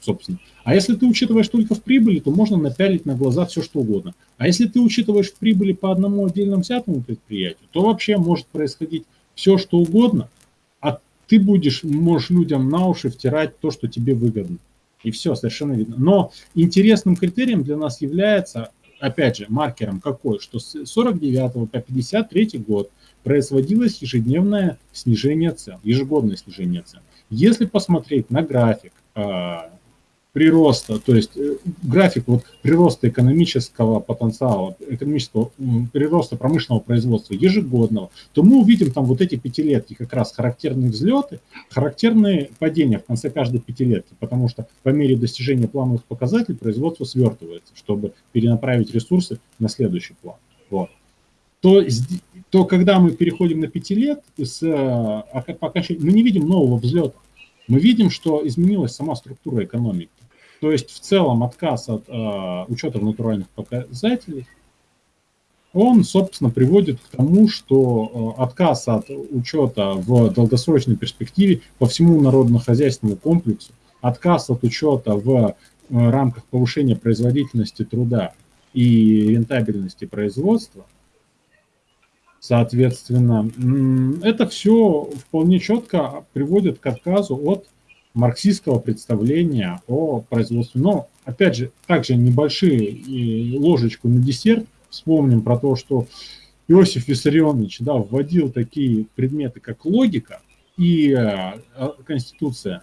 собственно. А если ты учитываешь только в прибыли, то можно напялить на глаза все, что угодно. А если ты учитываешь в прибыли по одному отдельному взятому предприятию, то вообще может происходить все, что угодно, а ты будешь, можешь людям на уши втирать то, что тебе выгодно. И все, совершенно видно. Но интересным критерием для нас является, опять же, маркером какой, что с 49 по 53 год производилось ежедневное снижение цен, ежегодное снижение цен. Если посмотреть на график прироста, то есть э, график вот прироста экономического потенциала, экономического прироста промышленного производства ежегодного, то мы увидим там вот эти пятилетки как раз характерные взлеты, характерные падения в конце каждой пятилетки, потому что по мере достижения плановых показателей производство свертывается, чтобы перенаправить ресурсы на следующий план. Вот. То, то когда мы переходим на пяти лет, с, а, мы не видим нового взлета. Мы видим, что изменилась сама структура экономики. То есть в целом отказ от э, учета натуральных показателей, он, собственно, приводит к тому, что э, отказ от учета в долгосрочной перспективе по всему народно-хозяйственному комплексу, отказ от учета в э, рамках повышения производительности труда и рентабельности производства, соответственно, это все вполне четко приводит к отказу от марксистского представления о производстве. Но, опять же, также небольшие ложечку на десерт. Вспомним про то, что Иосиф Виссарионович да, вводил такие предметы, как логика и э, Конституция,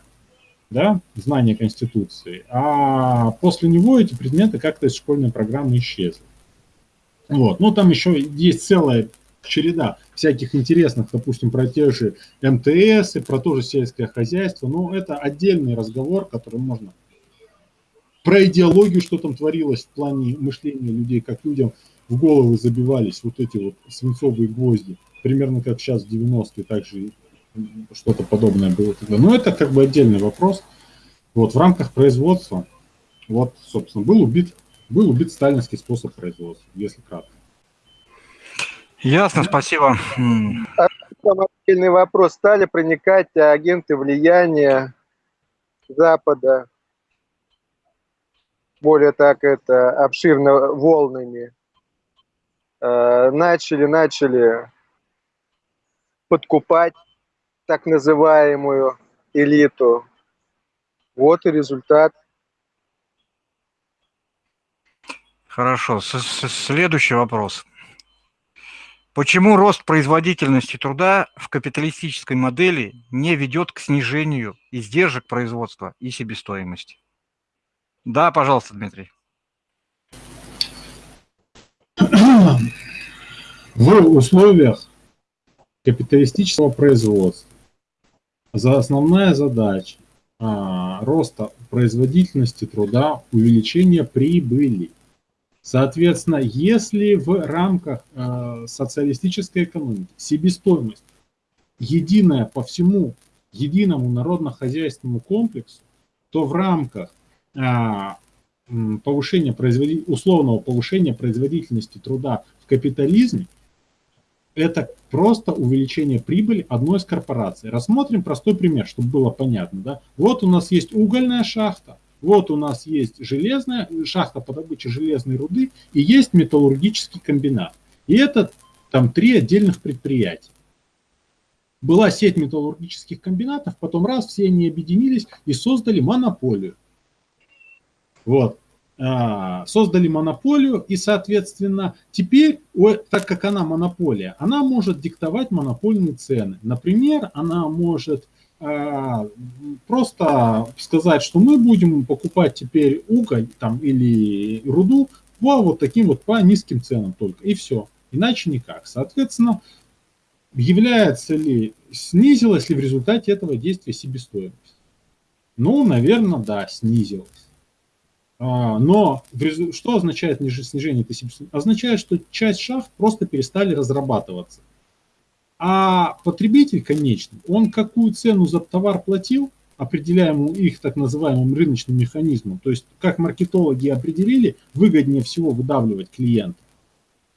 да, знание Конституции. А после него эти предметы как-то из школьной программы исчезли. Вот. Ну, там еще есть целая череда всяких интересных, допустим, про те же МТС и про то же сельское хозяйство. Но это отдельный разговор, который можно... Про идеологию, что там творилось в плане мышления людей, как людям в головы забивались вот эти вот свинцовые гвозди. Примерно как сейчас в 90-е, также что-то подобное было тогда. Но это как бы отдельный вопрос. Вот в рамках производства, вот, собственно, был убит, был убит сталинский способ производства, если кратко. Ясно, спасибо. Отдельный вопрос. Стали проникать агенты влияния Запада, более так это обширно волнами. Э, начали, начали подкупать так называемую элиту. Вот и результат. Хорошо. С -с Следующий вопрос. Почему рост производительности труда в капиталистической модели не ведет к снижению издержек производства и себестоимости? Да, пожалуйста, Дмитрий. В условиях капиталистического производства за основная задача а, роста производительности труда, увеличения прибыли Соответственно, если в рамках э, социалистической экономики себестоимость единая по всему единому народно-хозяйственному комплексу, то в рамках э, повышения производи... условного повышения производительности труда в капитализме это просто увеличение прибыли одной из корпораций. Рассмотрим простой пример, чтобы было понятно. Да? Вот у нас есть угольная шахта, вот у нас есть железная шахта по добыче железной руды и есть металлургический комбинат. И это там три отдельных предприятия. Была сеть металлургических комбинатов, потом раз, все они объединились и создали монополию. Вот. А, создали монополию, и, соответственно, теперь, так как она монополия, она может диктовать монопольные цены. Например, она может просто сказать, что мы будем покупать теперь уголь там, или руду по вот таким вот по низким ценам только, и все. Иначе никак. Соответственно, является ли, снизилась ли в результате этого действия себестоимость? Ну, наверное, да, снизилась. А, но что означает снижение этой себестоимости? Означает, что часть шахт просто перестали разрабатываться. А потребитель конечный, он какую цену за товар платил, определяемую их так называемым рыночным механизмом, то есть как маркетологи определили, выгоднее всего выдавливать клиента,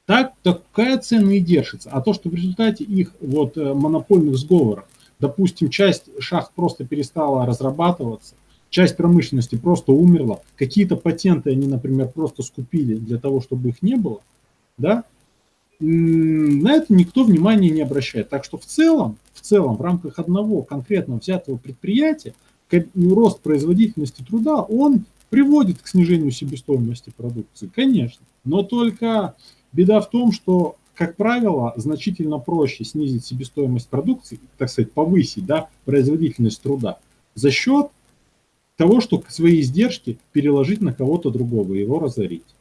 так такая цена и держится. А то, что в результате их вот э, монопольных сговоров, допустим, часть шахт просто перестала разрабатываться, часть промышленности просто умерла, какие-то патенты они, например, просто скупили для того, чтобы их не было, да, на это никто внимания не обращает. Так что в целом, в целом, в рамках одного конкретно взятого предприятия, рост производительности труда, он приводит к снижению себестоимости продукции, конечно. Но только беда в том, что, как правило, значительно проще снизить себестоимость продукции, так сказать, повысить да, производительность труда за счет того, что свои издержки переложить на кого-то другого, его разорить.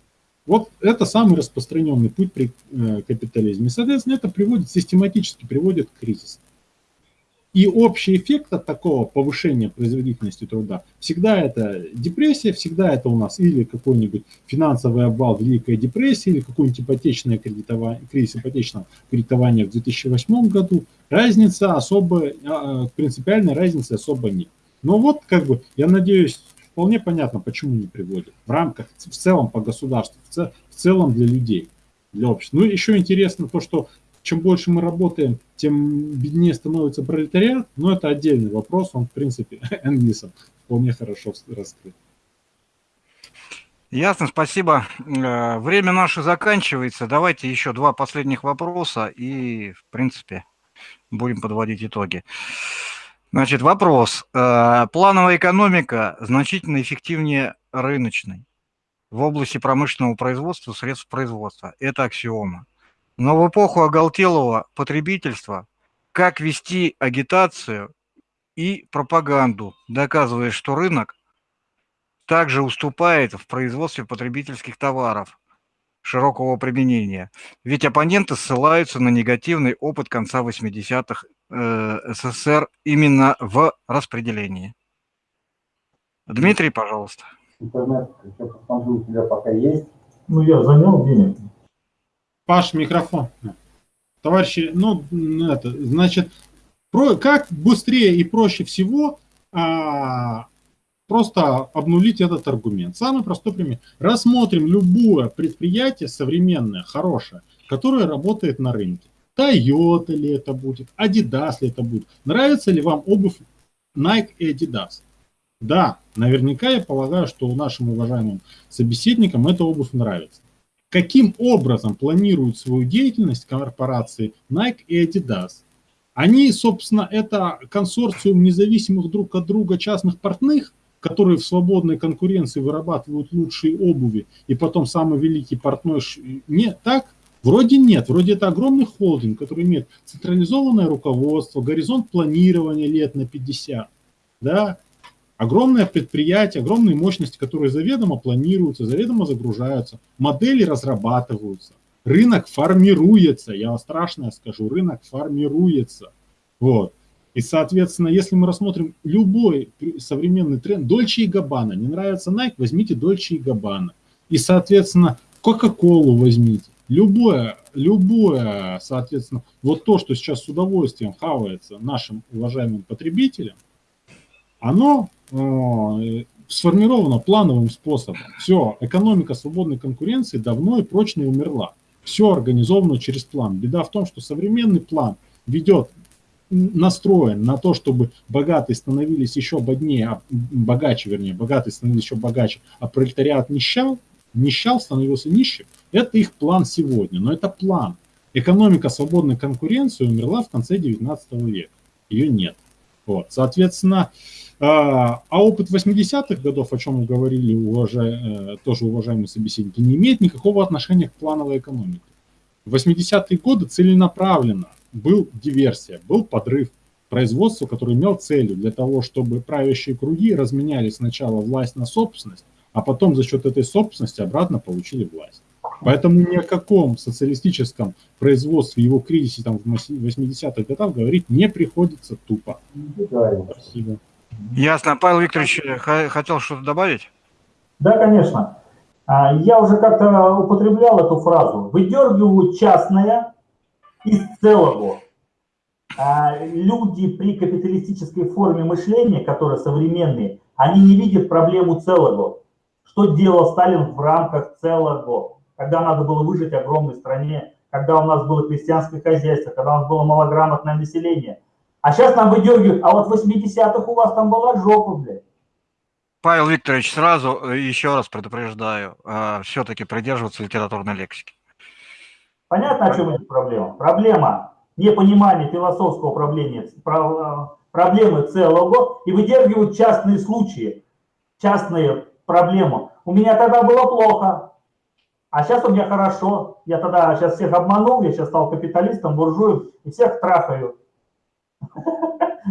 Вот это самый распространенный путь при э, капитализме. И, соответственно, это приводит, систематически приводит к кризису. И общий эффект от такого повышения производительности труда всегда это депрессия, всегда это у нас или какой-нибудь финансовый обвал, Великая депрессия, или какой-нибудь кредитование, кризис ипотечного кредитования в 2008 году. Разница особо, а, принципиальной разницы особо нет. Но вот, как бы, я надеюсь, вполне понятно, почему не приводят. В рамках, в целом по государству, в, целом для людей, для общества. Ну, еще интересно то, что чем больше мы работаем, тем беднее становится пролетариат, но это отдельный вопрос, он, в принципе, Энгельсом вполне хорошо раскрыт. Ясно, спасибо. Э, время наше заканчивается. Давайте еще два последних вопроса и, в принципе, будем подводить итоги. Значит, вопрос. Э, плановая экономика значительно эффективнее рыночной в области промышленного производства, средств производства. Это аксиома. Но в эпоху оголтелого потребительства как вести агитацию и пропаганду, доказывая, что рынок также уступает в производстве потребительских товаров широкого применения. Ведь оппоненты ссылаются на негативный опыт конца 80-х Э, СССР именно в распределении. Дмитрий, пожалуйста. Интернет, я посмотрю, у тебя пока есть. Ну, я занял денег. Паш, микрофон. Товарищи, ну, это, значит, про, как быстрее и проще всего а, просто обнулить этот аргумент. Самый простой пример. Рассмотрим любое предприятие современное, хорошее, которое работает на рынке. Toyota ли это будет, Adidas ли это будет. Нравится ли вам обувь Nike и Adidas? Да, наверняка я полагаю, что нашим уважаемым собеседникам эта обувь нравится. Каким образом планируют свою деятельность корпорации Nike и Adidas? Они, собственно, это консорциум независимых друг от друга частных портных, которые в свободной конкуренции вырабатывают лучшие обуви, и потом самый великий портной... Не так? Вроде нет, вроде это огромный холдинг, который имеет централизованное руководство, горизонт планирования лет на 50, да, огромное предприятие, огромные мощности, которые заведомо планируются, заведомо загружаются, модели разрабатываются, рынок формируется, я вам страшно скажу, рынок формируется, вот. И, соответственно, если мы рассмотрим любой современный тренд, Дольче и Габбана, не нравится Nike, возьмите Дольче и Габбана. И, соответственно, Кока-Колу возьмите любое, любое, соответственно, вот то, что сейчас с удовольствием хавается нашим уважаемым потребителям, оно э, сформировано плановым способом. Все, экономика свободной конкуренции давно и прочно умерла. Все организовано через план. Беда в том, что современный план ведет настроен на то, чтобы богатые становились еще беднее, а, богаче, вернее, богатые становились еще богаче, а пролетариат нищал, нищал, становился нищим, это их план сегодня, но это план. Экономика свободной конкуренции умерла в конце 19 века. Ее нет. Вот. Соответственно, а, а опыт 80-х годов, о чем мы говорили уважай, э, тоже уважаемые собеседники, не имеет никакого отношения к плановой экономике. В 80-е годы целенаправленно был диверсия, был подрыв производства, который имел целью для того, чтобы правящие круги разменяли сначала власть на собственность, а потом за счет этой собственности обратно получили власть. Поэтому ни о каком социалистическом производстве, его кризисе там, в 80-х годах говорить не приходится тупо. Спасибо. Ясно. Павел Викторович хотел что-то добавить? Да, конечно. А, я уже как-то употреблял эту фразу. Выдергивают частное из целого. А, люди при капиталистической форме мышления, которые современные, они не видят проблему целого. Что делал Сталин в рамках целого? Когда надо было выжить огромной стране, когда у нас было крестьянское хозяйство, когда у нас было малограмотное население. А сейчас нам выдергивают, а вот в 80-х у вас там была жопа, блядь. Павел Викторович, сразу э, еще раз предупреждаю, э, все-таки придерживаться литературной лексики. Понятно, о чем эта проблема? Проблема непонимания философского проблемы, проблемы целого и выдергивают частные случаи, частные проблемы. У меня тогда было плохо, а сейчас у меня хорошо. Я тогда сейчас всех обманул, я сейчас стал капиталистом, буржуем и всех трахаю.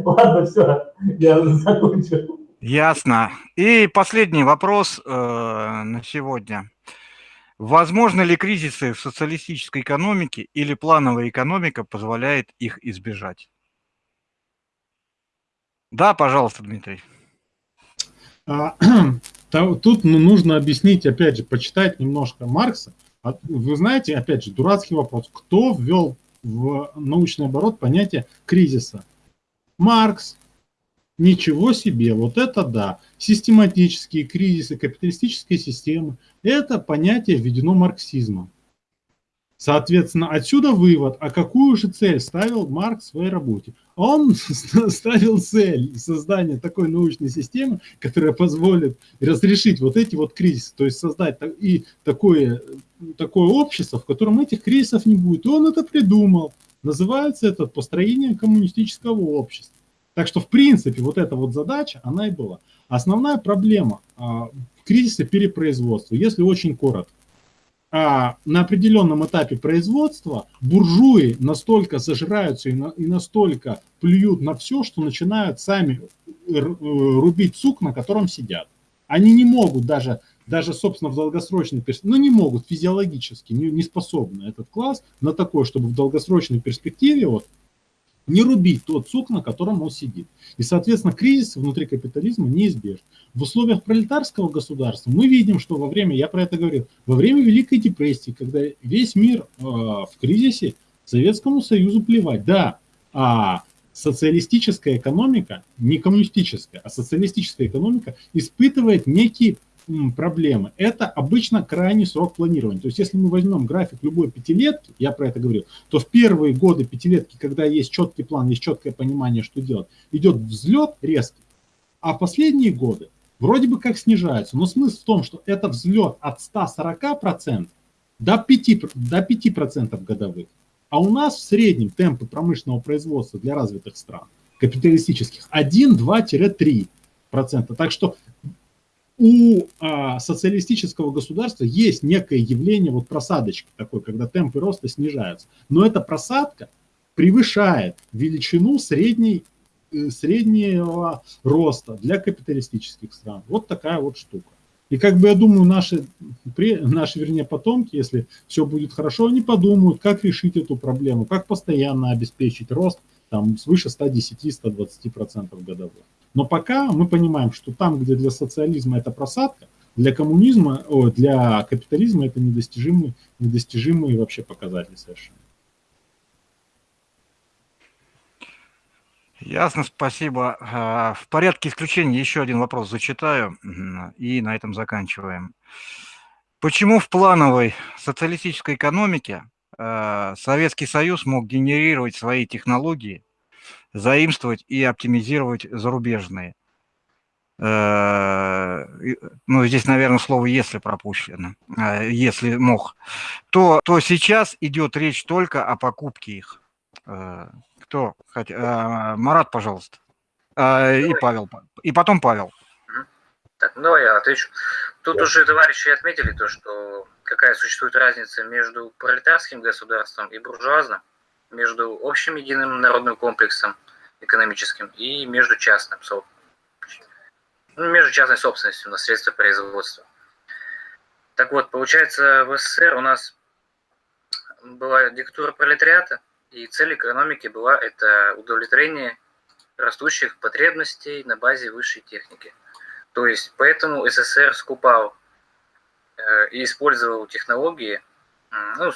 Ладно, все, я закончу. Ясно. И последний вопрос э, на сегодня. Возможно ли кризисы в социалистической экономике или плановая экономика позволяет их избежать? Да, пожалуйста, Дмитрий. Тут ну, нужно объяснить, опять же, почитать немножко Маркса. А, вы знаете, опять же, дурацкий вопрос. Кто ввел в научный оборот понятие кризиса? Маркс. Ничего себе, вот это да. Систематические кризисы капиталистической системы – это понятие введено марксизмом. Соответственно, отсюда вывод, а какую же цель ставил Маркс в своей работе? Он ставил цель создания такой научной системы, которая позволит разрешить вот эти вот кризисы, то есть создать и такое, такое общество, в котором этих кризисов не будет. И он это придумал. Называется это построение коммунистического общества. Так что, в принципе, вот эта вот задача, она и была. Основная проблема а, в кризисе перепроизводства, если очень коротко а на определенном этапе производства буржуи настолько зажираются и, на, и настолько плюют на все, что начинают сами э, рубить сук, на котором сидят. Они не могут даже, даже собственно, в долгосрочной перспективе, ну не могут физиологически, не, не способны этот класс на такое, чтобы в долгосрочной перспективе вот не рубить тот сук, на котором он сидит. И, соответственно, кризис внутри капитализма неизбежен. В условиях пролетарского государства мы видим, что во время, я про это говорил, во время Великой депрессии, когда весь мир э, в кризисе, Советскому Союзу плевать. Да, а социалистическая экономика, не коммунистическая, а социалистическая экономика испытывает некий проблемы. Это обычно крайний срок планирования. То есть если мы возьмем график любой пятилетки, я про это говорил, то в первые годы пятилетки, когда есть четкий план, есть четкое понимание, что делать, идет взлет резкий, а последние годы вроде бы как снижается. Но смысл в том, что это взлет от 140% до 5%, до 5 годовых. А у нас в среднем темпы промышленного производства для развитых стран, капиталистических, 1, 2-3%. Так что у а, социалистического государства есть некое явление вот просадочки такой, когда темпы роста снижаются. Но эта просадка превышает величину средней, э, среднего роста для капиталистических стран. Вот такая вот штука. И как бы я думаю, наши, наши, вернее, потомки, если все будет хорошо, они подумают, как решить эту проблему, как постоянно обеспечить рост там, свыше 110-120% годовых. Но пока мы понимаем, что там, где для социализма это просадка, для коммунизма, о, для капитализма это недостижимые, недостижимые вообще показатели совершенно. Ясно, спасибо. А, в порядке исключения еще один вопрос зачитаю и на этом заканчиваем. Почему в плановой социалистической экономике Советский Союз мог генерировать свои технологии заимствовать и оптимизировать зарубежные. Э, ну, здесь, наверное, слово «если» пропущено, э, если мог, то, то сейчас идет речь только о покупке их. Э, кто? Марат, пожалуйста. И Павел. И потом Павел. Так, ну я отвечу. Тут уже товарищи отметили то, что какая существует разница между пролетарским государством и буржуазным между общим единым народным комплексом экономическим и между частным, ну, между частной собственностью на средства производства. Так вот, получается, в СССР у нас была диктатура пролетариата, и цель экономики была это удовлетворение растущих потребностей на базе высшей техники. То есть поэтому СССР скупал и использовал технологии, ну,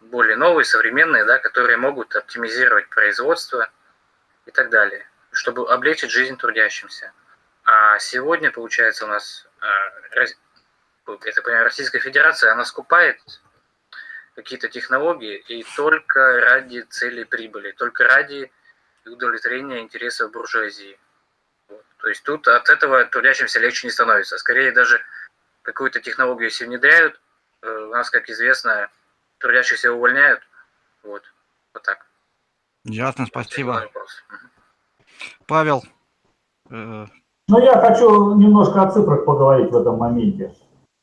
более новые, современные, да, которые могут оптимизировать производство и так далее, чтобы облегчить жизнь трудящимся. А сегодня, получается, у нас, э, это, понимаю, Российская Федерация, она скупает какие-то технологии и только ради цели прибыли, только ради удовлетворения интересов буржуазии. Вот. То есть тут от этого трудящимся легче не становится. Скорее даже какую-то технологию если внедряют, э, у нас, как известно, трудящихся увольняют. Вот, вот так. Ясно, спасибо. Павел. Э... Ну, я хочу немножко о цифрах поговорить в этом моменте.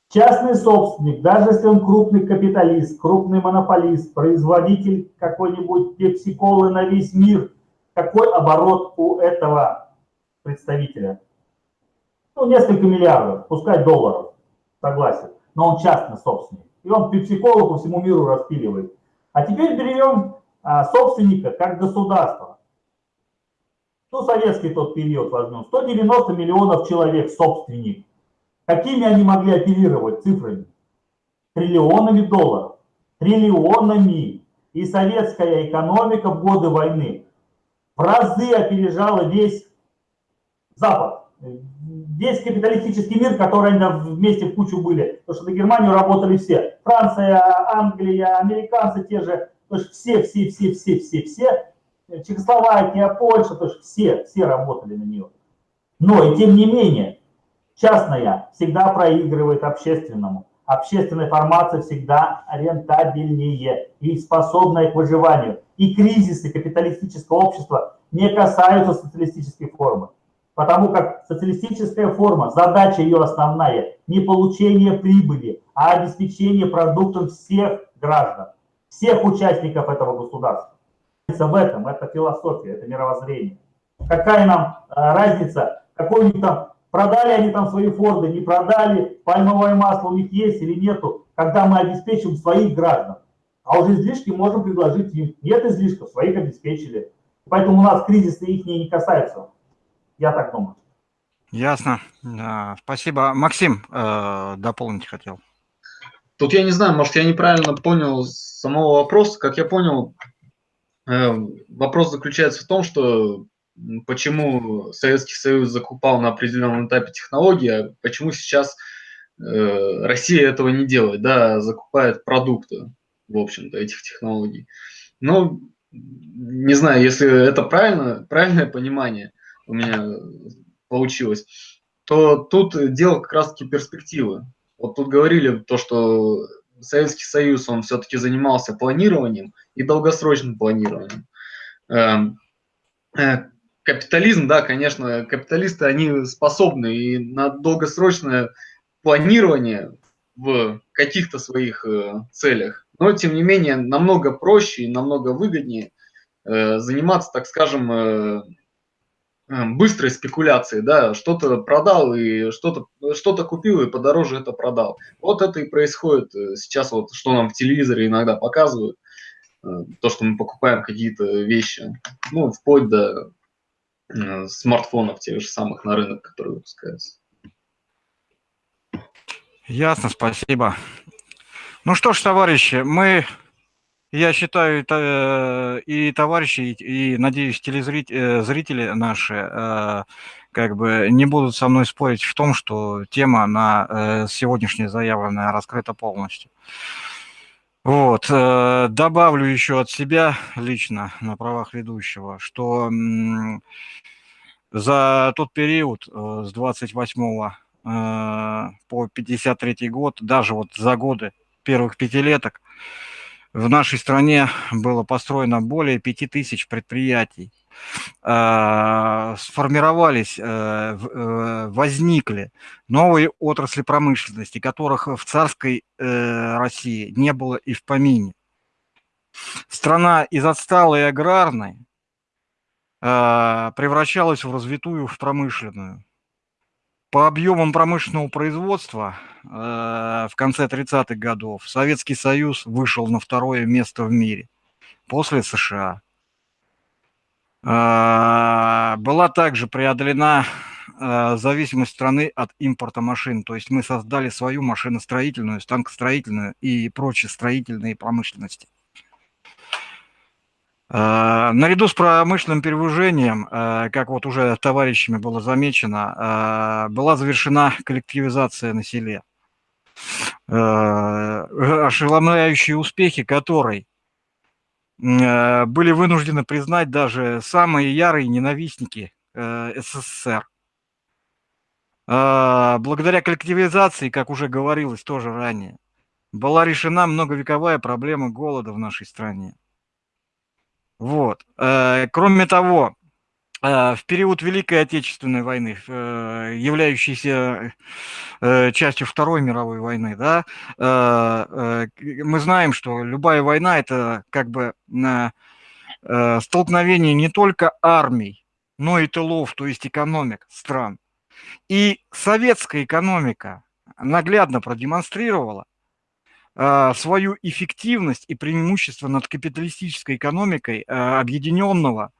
Частный собственник, даже если он крупный капиталист, крупный монополист, производитель какой-нибудь пепси-колы на весь мир, какой оборот у этого представителя? Ну, несколько миллиардов, пускай долларов, согласен, но он частный собственник. И он пепси-колу по всему миру распиливает. А теперь берем а, собственника как государство. Ну, советский тот период возьмем. 190 миллионов человек собственник. Какими они могли оперировать цифрами? Триллионами долларов. Триллионами. И советская экономика в годы войны в разы опережала весь Запад. Весь капиталистический мир, который они вместе в кучу были. Потому что на Германию работали все. Франция, Англия, американцы те же. То есть все, все, все, все, все, все. Чехословакия, Польша, то есть все, все работали на нее. Но и тем не менее, Частная всегда проигрывает общественному. Общественная формация всегда рентабельнее и способная к выживанию. И кризисы капиталистического общества не касаются социалистической формы. Потому как социалистическая форма, задача ее основная, не получение прибыли, а обеспечение продуктом всех граждан, всех участников этого государства. В этом, это философия, это мировоззрение. Какая нам э, разница, какой у них там Продали они там свои форды, не продали, пальмовое масло у них есть или нету, когда мы обеспечим своих граждан. А уже излишки можем предложить им. Нет излишков, своих обеспечили. Поэтому у нас кризисы их не касаются. Я так думаю. Ясно. Спасибо. Максим, э, дополнить хотел. Тут я не знаю, может, я неправильно понял самого вопроса. Как я понял, э, вопрос заключается в том, что почему Советский Союз закупал на определенном этапе технологии, а почему сейчас э, Россия этого не делает, да, закупает продукты, в общем-то, этих технологий. Ну, не знаю, если это правильно, правильное понимание у меня получилось, то тут дело как раз-таки перспективы. Вот тут говорили то, что Советский Союз, он все-таки занимался планированием и долгосрочным планированием. Эм, э, капитализм, да, конечно, капиталисты, они способны и на долгосрочное планирование в каких-то своих э, целях. Но, тем не менее, намного проще и намного выгоднее э, заниматься, так скажем, быстрой спекуляцией, да, что-то продал и что-то что, -то, купил и подороже это продал. Вот это и происходит э, сейчас, вот что нам в телевизоре иногда показывают, э, то, что мы покупаем какие-то вещи, ну, вплоть до Э, смартфонов тех же самых на рынок, которые выпускаются. Ясно, спасибо. Ну что ж, товарищи, мы, я считаю, э, и товарищи, и, надеюсь, телезрители, зрители наши, как бы не будут со мной спорить в том, что тема на сегодняшняя заявленная раскрыта полностью. Вот, добавлю еще от себя лично на правах ведущего, что за тот период э, с 28 э, по 53 год, даже вот за годы первых пятилеток, в нашей стране было построено более 5000 предприятий. Э, сформировались, возникли новые отрасли промышленности, которых в царской России не было и в помине. Страна из отсталой аграрной а, превращалась в развитую, в промышленную. По объемам промышленного производства а, в конце 30-х годов Советский Союз вышел на второе место в мире после США. А, была также преодолена зависимость страны от импорта машин. То есть мы создали свою машиностроительную, станкостроительную и прочие строительные промышленности. Э, наряду с промышленным перевыжением, э, как вот уже товарищами было замечено, э, была завершена коллективизация на селе. Ошеломляющие успехи которой были вынуждены признать даже самые ярые ненавистники СССР. А, благодаря коллективизации, как уже говорилось тоже ранее, была решена многовековая проблема голода в нашей стране. Вот. Э, кроме того, э, в период Великой Отечественной войны, э, являющейся частью Второй мировой войны, да, мы знаем, что любая война – это как бы столкновение не только армий, но и тылов, то есть экономик стран. И советская экономика наглядно продемонстрировала, свою эффективность и преимущество над капиталистической экономикой а, объединенного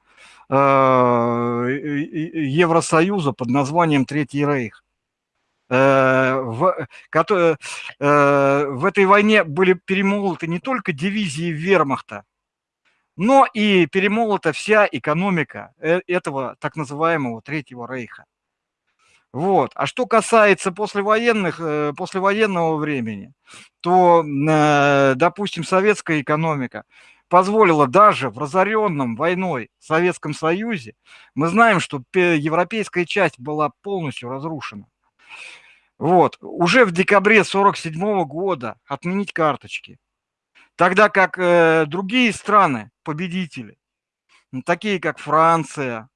а, Евросоюза под названием Третий Рейх. Э, в, э, в этой войне были перемолоты не только дивизии вермахта, но и перемолота вся экономика э, этого так называемого Третьего Рейха. Вот. А что касается послевоенных, э, послевоенного времени, то, э, допустим, советская экономика позволила даже в разоренном войной Советском Союзе, мы знаем, что европейская часть была полностью разрушена. Вот. Уже в декабре 1947 года отменить карточки. Тогда как э, другие страны, победители, такие как Франция,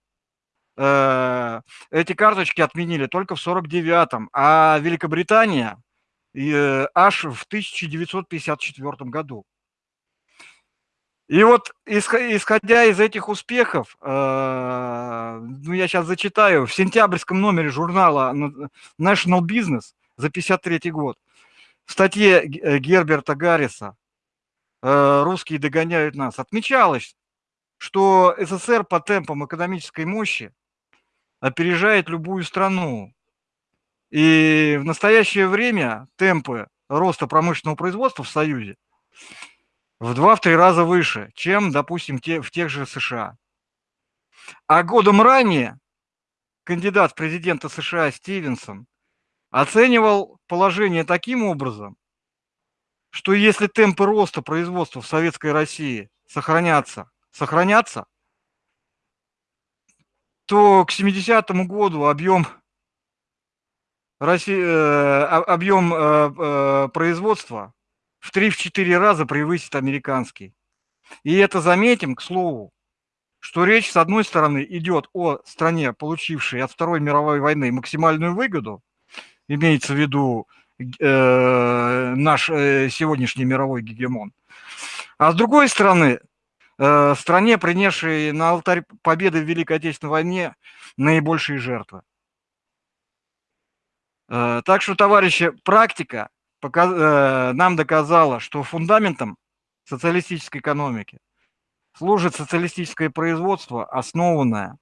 эти карточки отменили только в 49-м, а Великобритания э, аж в 1954 году. И вот исходя из этих успехов, э, ну я сейчас зачитаю, в сентябрьском номере журнала National Business за 53 год в статье Герберта Гарриса «Русские догоняют нас» отмечалось, что СССР по темпам экономической мощи опережает любую страну. И в настоящее время темпы роста промышленного производства в Союзе в два-три раза выше, чем, допустим, те, в тех же США. А годом ранее кандидат в президента США Стивенсон оценивал положение таким образом, что если темпы роста производства в Советской России сохранятся, сохранятся, то к 70-му году объем, России, э, объем э, э, производства в 3-4 раза превысит американский. И это заметим, к слову, что речь, с одной стороны, идет о стране, получившей от Второй мировой войны максимальную выгоду, имеется в виду э, наш э, сегодняшний мировой гегемон, а с другой стороны, стране, принесшей на алтарь победы в Великой Отечественной войне наибольшие жертвы. Э, так что, товарищи, практика э, нам доказала, что фундаментом социалистической экономики служит социалистическое производство, основанное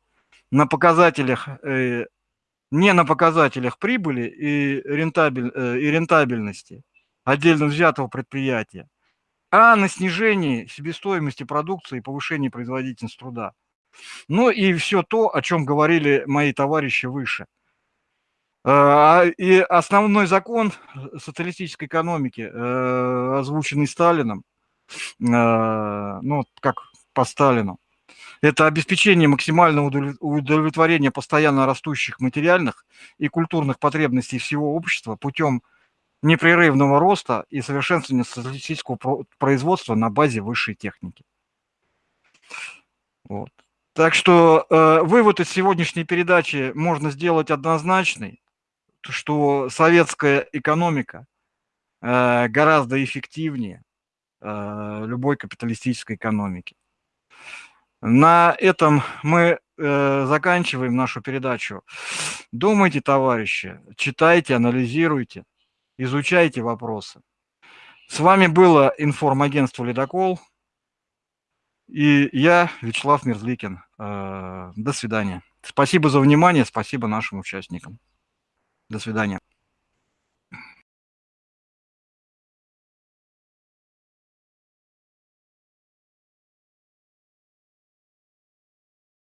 на показателях, не на показателях прибыли и, рентабель, и рентабельности отдельно взятого предприятия, а на снижении себестоимости продукции и повышении производительности труда. Ну и все то, о чем говорили мои товарищи выше. А, и основной закон социалистической экономики, э, озвученный Сталином, э, ну, как по Сталину, это обеспечение максимального удовлетворения постоянно растущих материальных и культурных потребностей всего общества путем непрерывного роста и совершенствования статистического производства на базе высшей техники. Вот. Так что э, вывод из сегодняшней передачи можно сделать однозначный, что советская экономика э, гораздо эффективнее э, любой капиталистической экономики. На этом мы э, заканчиваем нашу передачу. Думайте, товарищи, читайте, анализируйте изучайте вопросы. С вами было информагентство «Ледокол» и я, Вячеслав Мерзликин. Э, до свидания. Спасибо за внимание, спасибо нашим участникам. До свидания.